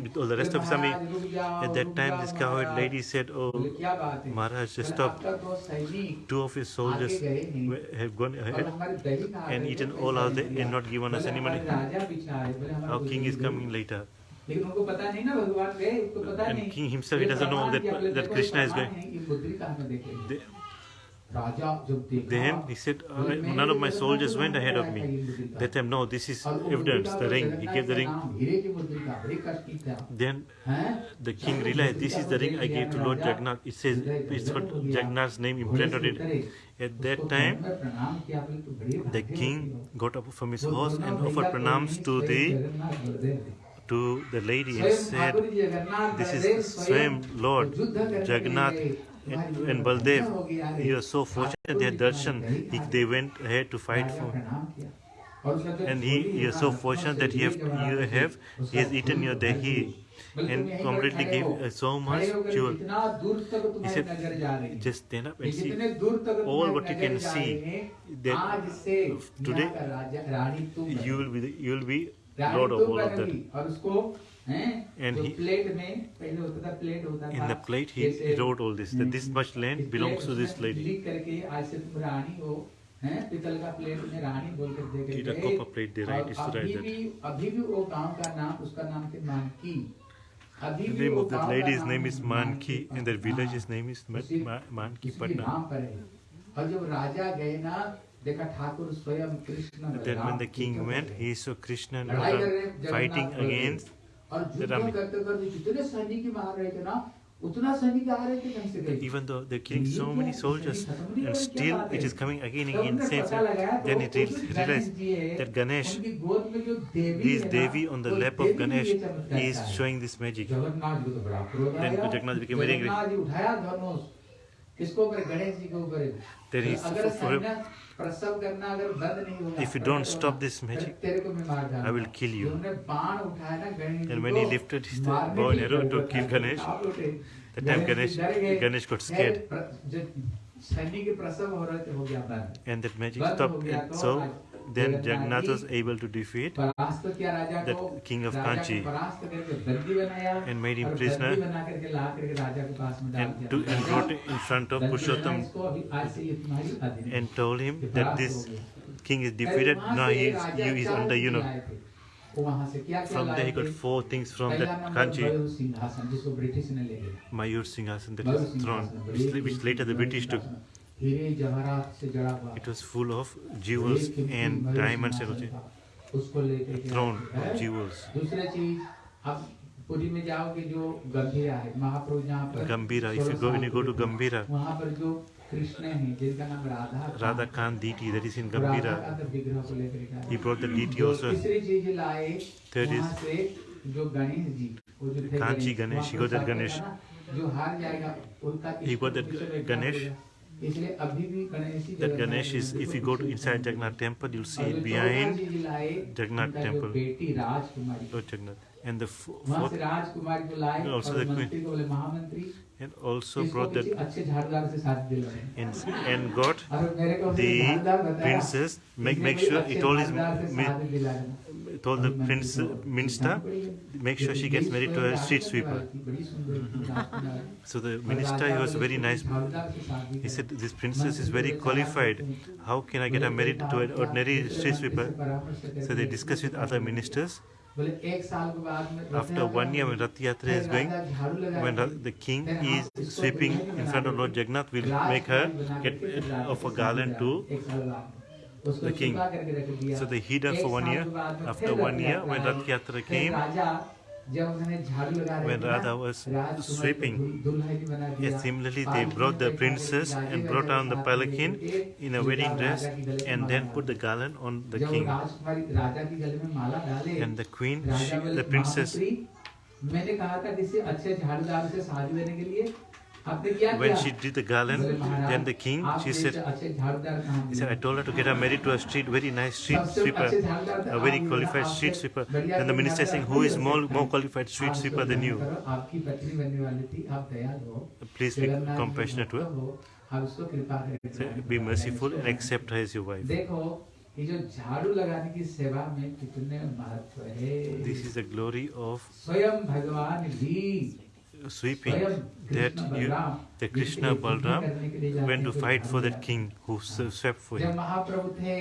with all the rest of his army, at that time this cowherd lady said, Oh, Maharaj, stop. Two of his soldiers have gone ahead and eaten all of them and not given us any money. Our king is coming later. And king himself, he doesn't know that, that Krishna is going. Then he said, uh, none of my soldiers went ahead of me. Let them know this is evidence, the ring. He gave the ring. Then the king realized, this is the ring I gave to Lord Jagannath. It says, it's got Jagannath's name imprinted it At that time, the king got up from his horse and offered pranams to the to the lady and said, this is the same Lord Jagannath and, Baldev. You are so fortunate had darshan. He, they went ahead to fight for." And he, you so fortunate that you have, you have he has eaten your dahi and completely gave uh, so much jewel. He said, just stand up and see all what you can see. That today you will be you will be lord of all of that. और उसको हैं And जो he- plate में पहले होता था plate होता था In the plate, he, he wrote all this. That this much land belongs to this lady. लिख करके आज से तुम रानी हो हैं पितल का प्लेट में रानी बोल कर दे In a करके copper plate, they write, और is to write अभी that. भी अभी भी वो गांव का नाम उसका नाम थे मानकी अभी The भी name वो of that गांव का lady's नाम name is Manki, and that हाँ, village's name is Ma- उसी- Ma- Manki उसी Patna. नाम पर है और जब राजा गए ना देखा ठाकुर स्वयं Krishna Then when the Balram king युद्ध went, कर he saw Krishna and लड़ाई कर Radha रहे हैं जगन्नाथ fighting बलदेव। against और युद्ध करते करते जितने सैनिक मार रहे थे ना Even though they're killing so many soldiers, and still it is coming again and again, saves Then it realized that Ganesh, this Devi on the lap of Ganesh, is showing this magic. Then Jagannath became very angry. there is. If you don't stop this magic, I will kill you. And when he lifted his bow and arrow to kill Ganesh, that time Ganesh, Ganesh got scared. And that magic stopped. And so then Jagannath was able to defeat the king of Kanchi and made him prisoner and, to, and in front of Pushottam and told him that this king is defeated, now he is, you is under, you know. From there he got four things from that country. Mayur Singhasan, that is throne, which later the British took. It was full of jewels and diamonds thrown jewels. Puri में जाओगे जो गंभीरा है महाप्रभु जहाँ पर Gambhira if you go when you go to Gambhira. वहाँ पर जो कृष्ण है जिनका नाम राधा राधा कान deity that is in Gambhira. तो विग्रह को लेकर ही। ब्रॉट द डीटी आल्सो तीसरी चीज़ लाए थर्ड इज़ जो गणेश जी वो जो थे Kanchi Ganesh he got that Ganesh. जो हार जाएगा उनका ही got that Ganesh. that Ganesh is, if you go to inside Jagannath temple, you'll see behind Jagannath temple, Lord oh, Jagannath, and the fourth, and also the queen, and also brought that, and, and got the princess, make, make sure it all is, told the prince uh, minister, make sure she gets married to a street sweeper. Mm-hmm. so the minister, he was very nice. He said, this princess is very qualified. How can I get her married to an ordinary street sweeper? So they discussed with other ministers. After one year when Rathayatra is going, when the king is sweeping in front of Lord Jagannath, will make her get of a garland to the king. So they hid her for one year. After one year, when Rath came, when Raja was sweeping, yes, similarly they brought the princess and brought on the palanquin in a wedding dress and then put the garland on the king. And the queen, she, the princess, When किया she did the garland, बोले, "महाराज, then the king, आप she जैसे said, अच्छे झाड़ूदार कहाँ he said, I मिले?" told her to get her married to a street, very nice street सबसे sweeper, अच्छे झाड़ूदार थे, a very आप qualified आपसे street sweeper. बढ़िया Then the कोई minister is saying, झाड़ूदार who कोई is हो more, सकता more है? qualified street आप sweeper इसको than ध्यान you? करो, आपकी पत्नी बनने वाली थी आप दयालु हो Please be Jagannath ji compassionate to her. भक्त हो, आप उसको कृपा करें Say, Be merciful and accept her as your wife. देखो ये जो झाड़ू लगाने की सेवा में कितने महत्व है This is the glory of स्वयं भगवान भी sweeping that you, जिसके Krishna Balram went to fight for that king who swept for him. महाप्रभु थे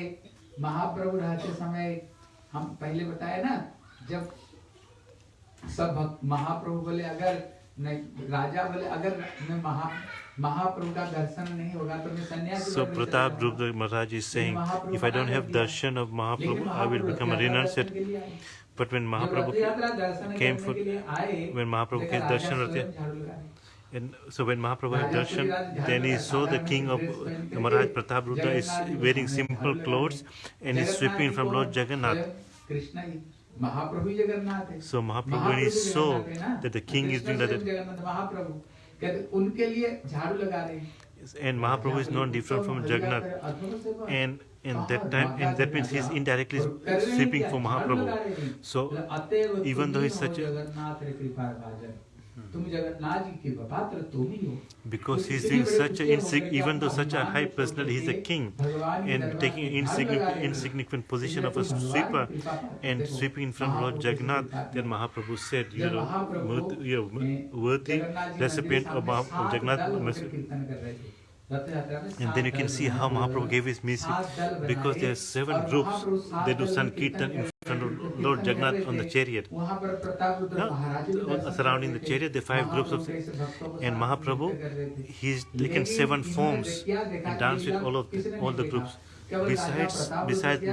महाप्रभु रहते समय हम पहले बताया ना जब सब महाप्रभु बोले अगर राजा बोले अगर मैं महा महाप्रभु का दर्शन नहीं होगा तो मैं सन्यासी So Pratap जाऊँगा। Maharaj is saying, if I don't have darshan of Mahaprabhu, I will become a renunciate. But when Mahaprabhu came for, when Mahaprabhu came darshan, and so when Mahaprabhu had darshan, then he saw the king of the Maharaj Pratap Rudra is wearing simple clothes and is sweeping from Lord Jagannath. So Mahaprabhu, when he saw that the king is doing that, and Mahaprabhu is not different from Jagannath, and in that time and that means he is indirectly sweeping for Mahaprabhu. So even though he's such a hmm. because he's doing such a even though such a high personality, he's a king and taking an insignificant, insignificant position of a sweeper and sweeping in front of Lord Jagannath, then Mahaprabhu said, You are, you worthy recipient of, of Jagannath. And then you can see how Mahaprabhu gave his music because there are seven groups. They do Sankirtan in front of Lord Jagannath on the chariot. Yeah, surrounding the chariot, there are five groups of and Mahaprabhu, he's taken seven forms and dance with all of the, all the groups. Besides, besides,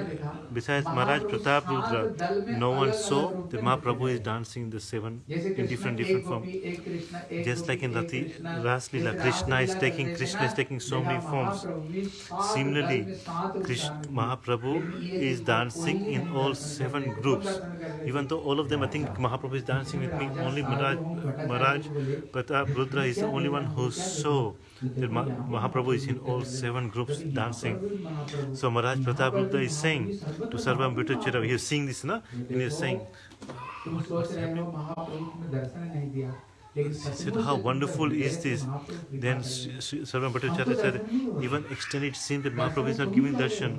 besides Maharaj Pratap Rudra, no one saw that Mahaprabhu is dancing the seven in different different forms. Just like in Rati, Raslila, Krishna is taking Krishna is taking so many forms. Similarly, Krishna, Mahaprabhu is dancing in all seven groups. Even though all of them, I think Mahaprabhu is dancing with me. Only Maharaj, Maharaj Pratap Rudra is the only one who saw Mahaprabhu is in all seven groups dancing. So Maharaj Pratap Rudra is saying to Sarvabhauma he is seeing this, no? And is saying, he said, how wonderful is this? Then Sarvabhauma Bhattacharya said, even extended seems that Mahaprabhu is not giving darshan,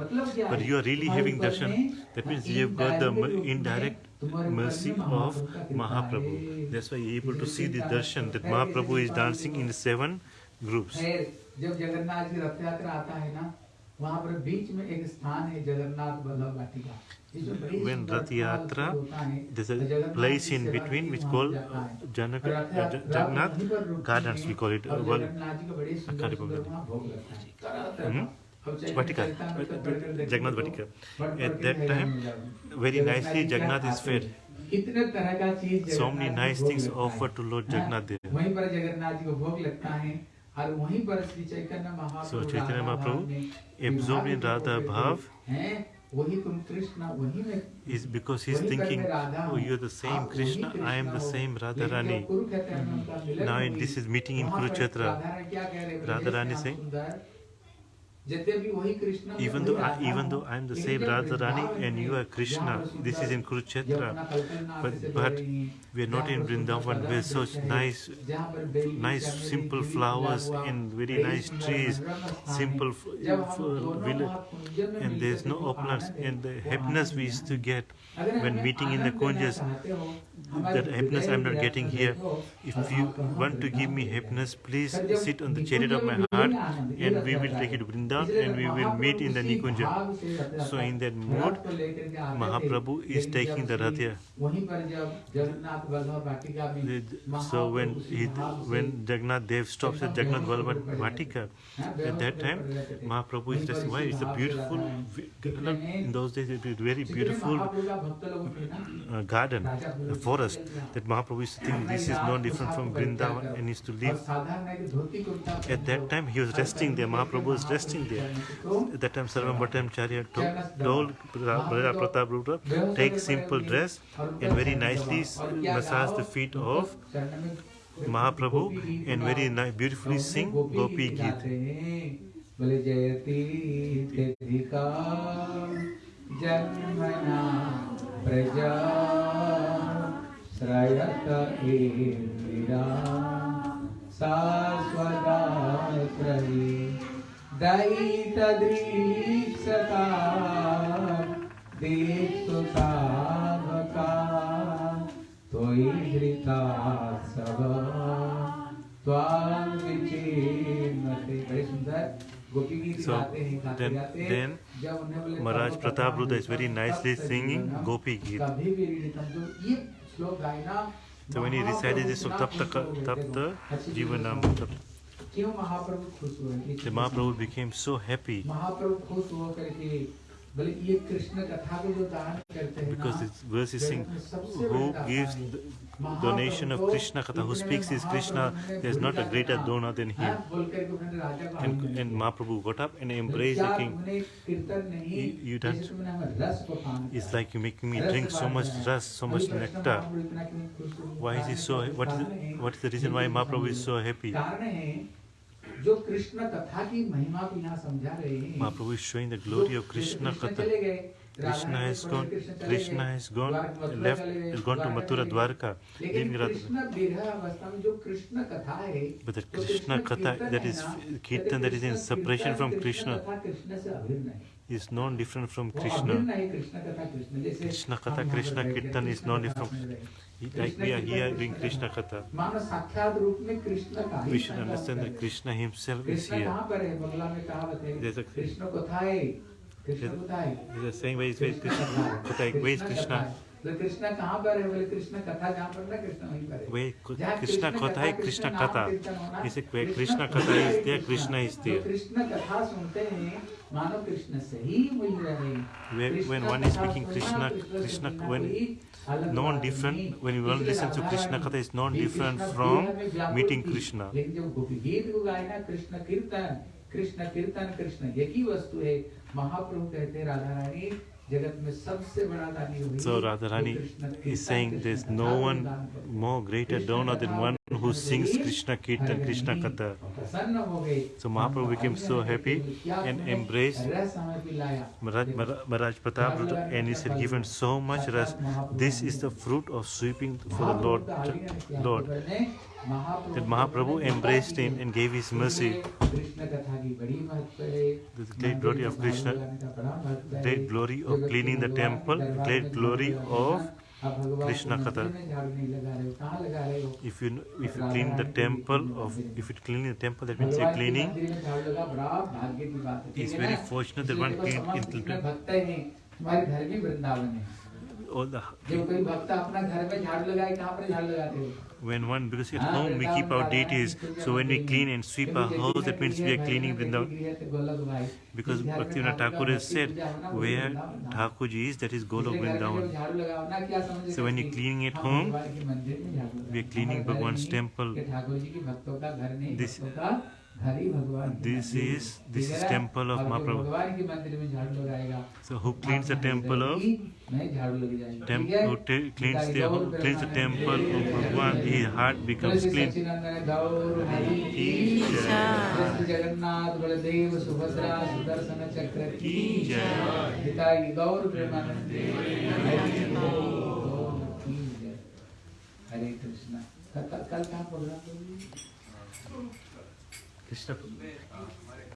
but you are really having darshan. That means you have got the indirect mercy of Mahaprabhu. That's why you're able to see the darshan that Mahaprabhu is dancing in seven groups जब जगन्नाथ की रथ यात्रा आता है ना वहाँ पर बीच में एक स्थान है जगन्नाथ वल्लभ वाटिका when rath yatra there's a place in between which called janak jagannath gardens we call it uh, well i can't remember hmm? Vatika, Jagannath Vatika. At that time, very nicely Jagannath is fed. इतने तरह का चीज़ so many nice things offered to Lord Jagannath there. वहीं पर जगन्नाथ जी को भोग लगता है और वहीं पर श्री चैतन्य महाप्रभु So Chaitanya राधा भाव Mahaprabhu में absorbed in विभाग Radha होते Bhav हैं वही तुम कृष्ण वही में is because he's वहीं पर thinking, मैं राधा oh, हूँ, you're the same आप वही Krishna, I am the Krishna हो। same Radha लेकिन Rani. जब कुरुक्षेत्र में उनका मिलन Now हुई, this is meeting in वहाँ पर Kurukshetra. राधा रानी क्या कह रहे हैं? Radha Rani Shyam saying, Even though, I, even though I am the same Radharani and you are Krishna, this is in Kurukshetra, but, but we are not in Vrindavan. Where such nice, nice simple flowers and very nice trees, simple village, and there is no opulence and the happiness we used to get when meeting in the kunjas that happiness I'm not getting here. If you want to give me happiness, please sit on the chariot of my heart and we will take it to Vrindavan and we will meet in the Nikunja. So in that mood, Mahaprabhu is taking the Radha. So when he, when Jagannath Dev stops at Jagannath Vallabh Vatika, at that time, Mahaprabhu is resting. Why? It's a beautiful, in those days it was very beautiful uh, garden, forest, that Mahaprabhu used to think this is no different from Vrindavan and used to live. At that time, he was resting there, Mahaprabhu was resting there. At that time, Sarvabhauma Bhattacharya told Brother Pratap Rudra, take simple dress and very nicely massage the feet of Mahaprabhu and very beautifully sing Gopi Gita. जन्मना प्रजा श्रयत इन्दिरा शाश्वताश्रयी दयितदृक्षता दीप्तुताभका त्वयि हृता सब त्वां विचिन्वते बड़े सुंदर So then, then Maharaj Pratap Rudha is very nicely singing Gopi Geet. तो मैंने रिसाइड decided this तब तक तब तक जीवन नाम तब क्यों महाप्रभु खुश हुए? महाप्रभु बिकेम सो हैप्पी महाप्रभु खुश हुआ करके Because this verse is saying, who gives donation of Krishna Katha, who speaks is Krishna, there is not a greater donor than him. And, and Mahaprabhu got up and embraced the king. You, you don't, it's like you're making me drink so much rust, so much nectar. Why is he so, what is, what is the reason why Mahaprabhu is so happy? जो कृष्ण कथा की महिमा को यहाँ समझा रहे हैं Mahaprabhu is showing the glory of Krishna katha Krishna has gone. Krishna has gone left. Has gone to Mathura Dwarka, leaving Radha. But the Krishna katha that is kirtan that is in separation from Krishna is non different from Krishna. Krishna katha Krishna kirtan is non different. like we are here doing Krishna Katha. We should understand that Krishna himself is here. There's a, there's a saying, where is, where is Krishna? Where is Krishna? Krishna कहाँ पर है बोले कृष्णा कथा जहाँ पर ना कृष्णा वहीं पर वे कृष्णा कथा है कृष्णा कथा इसे कृष्णा कथा इस दिया कृष्णा इस दिया कृष्णा कथा सुनते हैं मानो कृष्ण से ही मिल रहे हैं when one is speaking krishna krishna when कोई अलग non बात different- नहीं। when one इसलिए listens to Radha Krishna Rani Katha is non भी different कृष्ण from विरह में व्याकुल meeting थी। Krishna. लेकिन जब गोपी गीत को गाए ना कृष्ण कीर्तन कृष्ण कीर्तन कृष्ण एक ही वस्तु है महाप्रभु कहते हैं राधा रानी जगत में सबसे बड़ा दानी वही So Radharani जो कृष्ण कीर्तन, is saying कृष्ण there's कथा no को one दान करते हैं। more greater Krishna donor than कथा one को who sings Krishna Kirtan, Krishna Katha. So Mahaprabhu became so happy and embraced Maharaj, Maharaj Pratap and he said, given so much rest, this is the fruit of sweeping for the Lord. Lord. That Mahaprabhu embraced him and gave his mercy. The great glory of Krishna, great glory of cleaning the temple, great glory of Krishna Katha. If you if you clean the temple of if you clean the temple that means you're cleaning. It's very fortunate that one clean in the temple. तुम्हारे घर भी वृंदावन है all the जब कोई भक्त अपना घर में झाड़ू लगाए कहाँ पर झाड़ू लगाते हो when one because at home we keep our deities. So when we clean and sweep our house that means we are cleaning Vrindavan. Because Bhaktivinoda Thakur has said where Thakurji is that is Golok Vrindavan. So when you're cleaning at home, we are cleaning Bhagwan's temple. This- This is this is temple of Mahaprabhu. So who cleans the temple of temp, who cleans the who cleans the temple of Bhagwan, his heart becomes clean. Ki jai. Ki jai. हरे कृष्णा कल कहाँ programme でした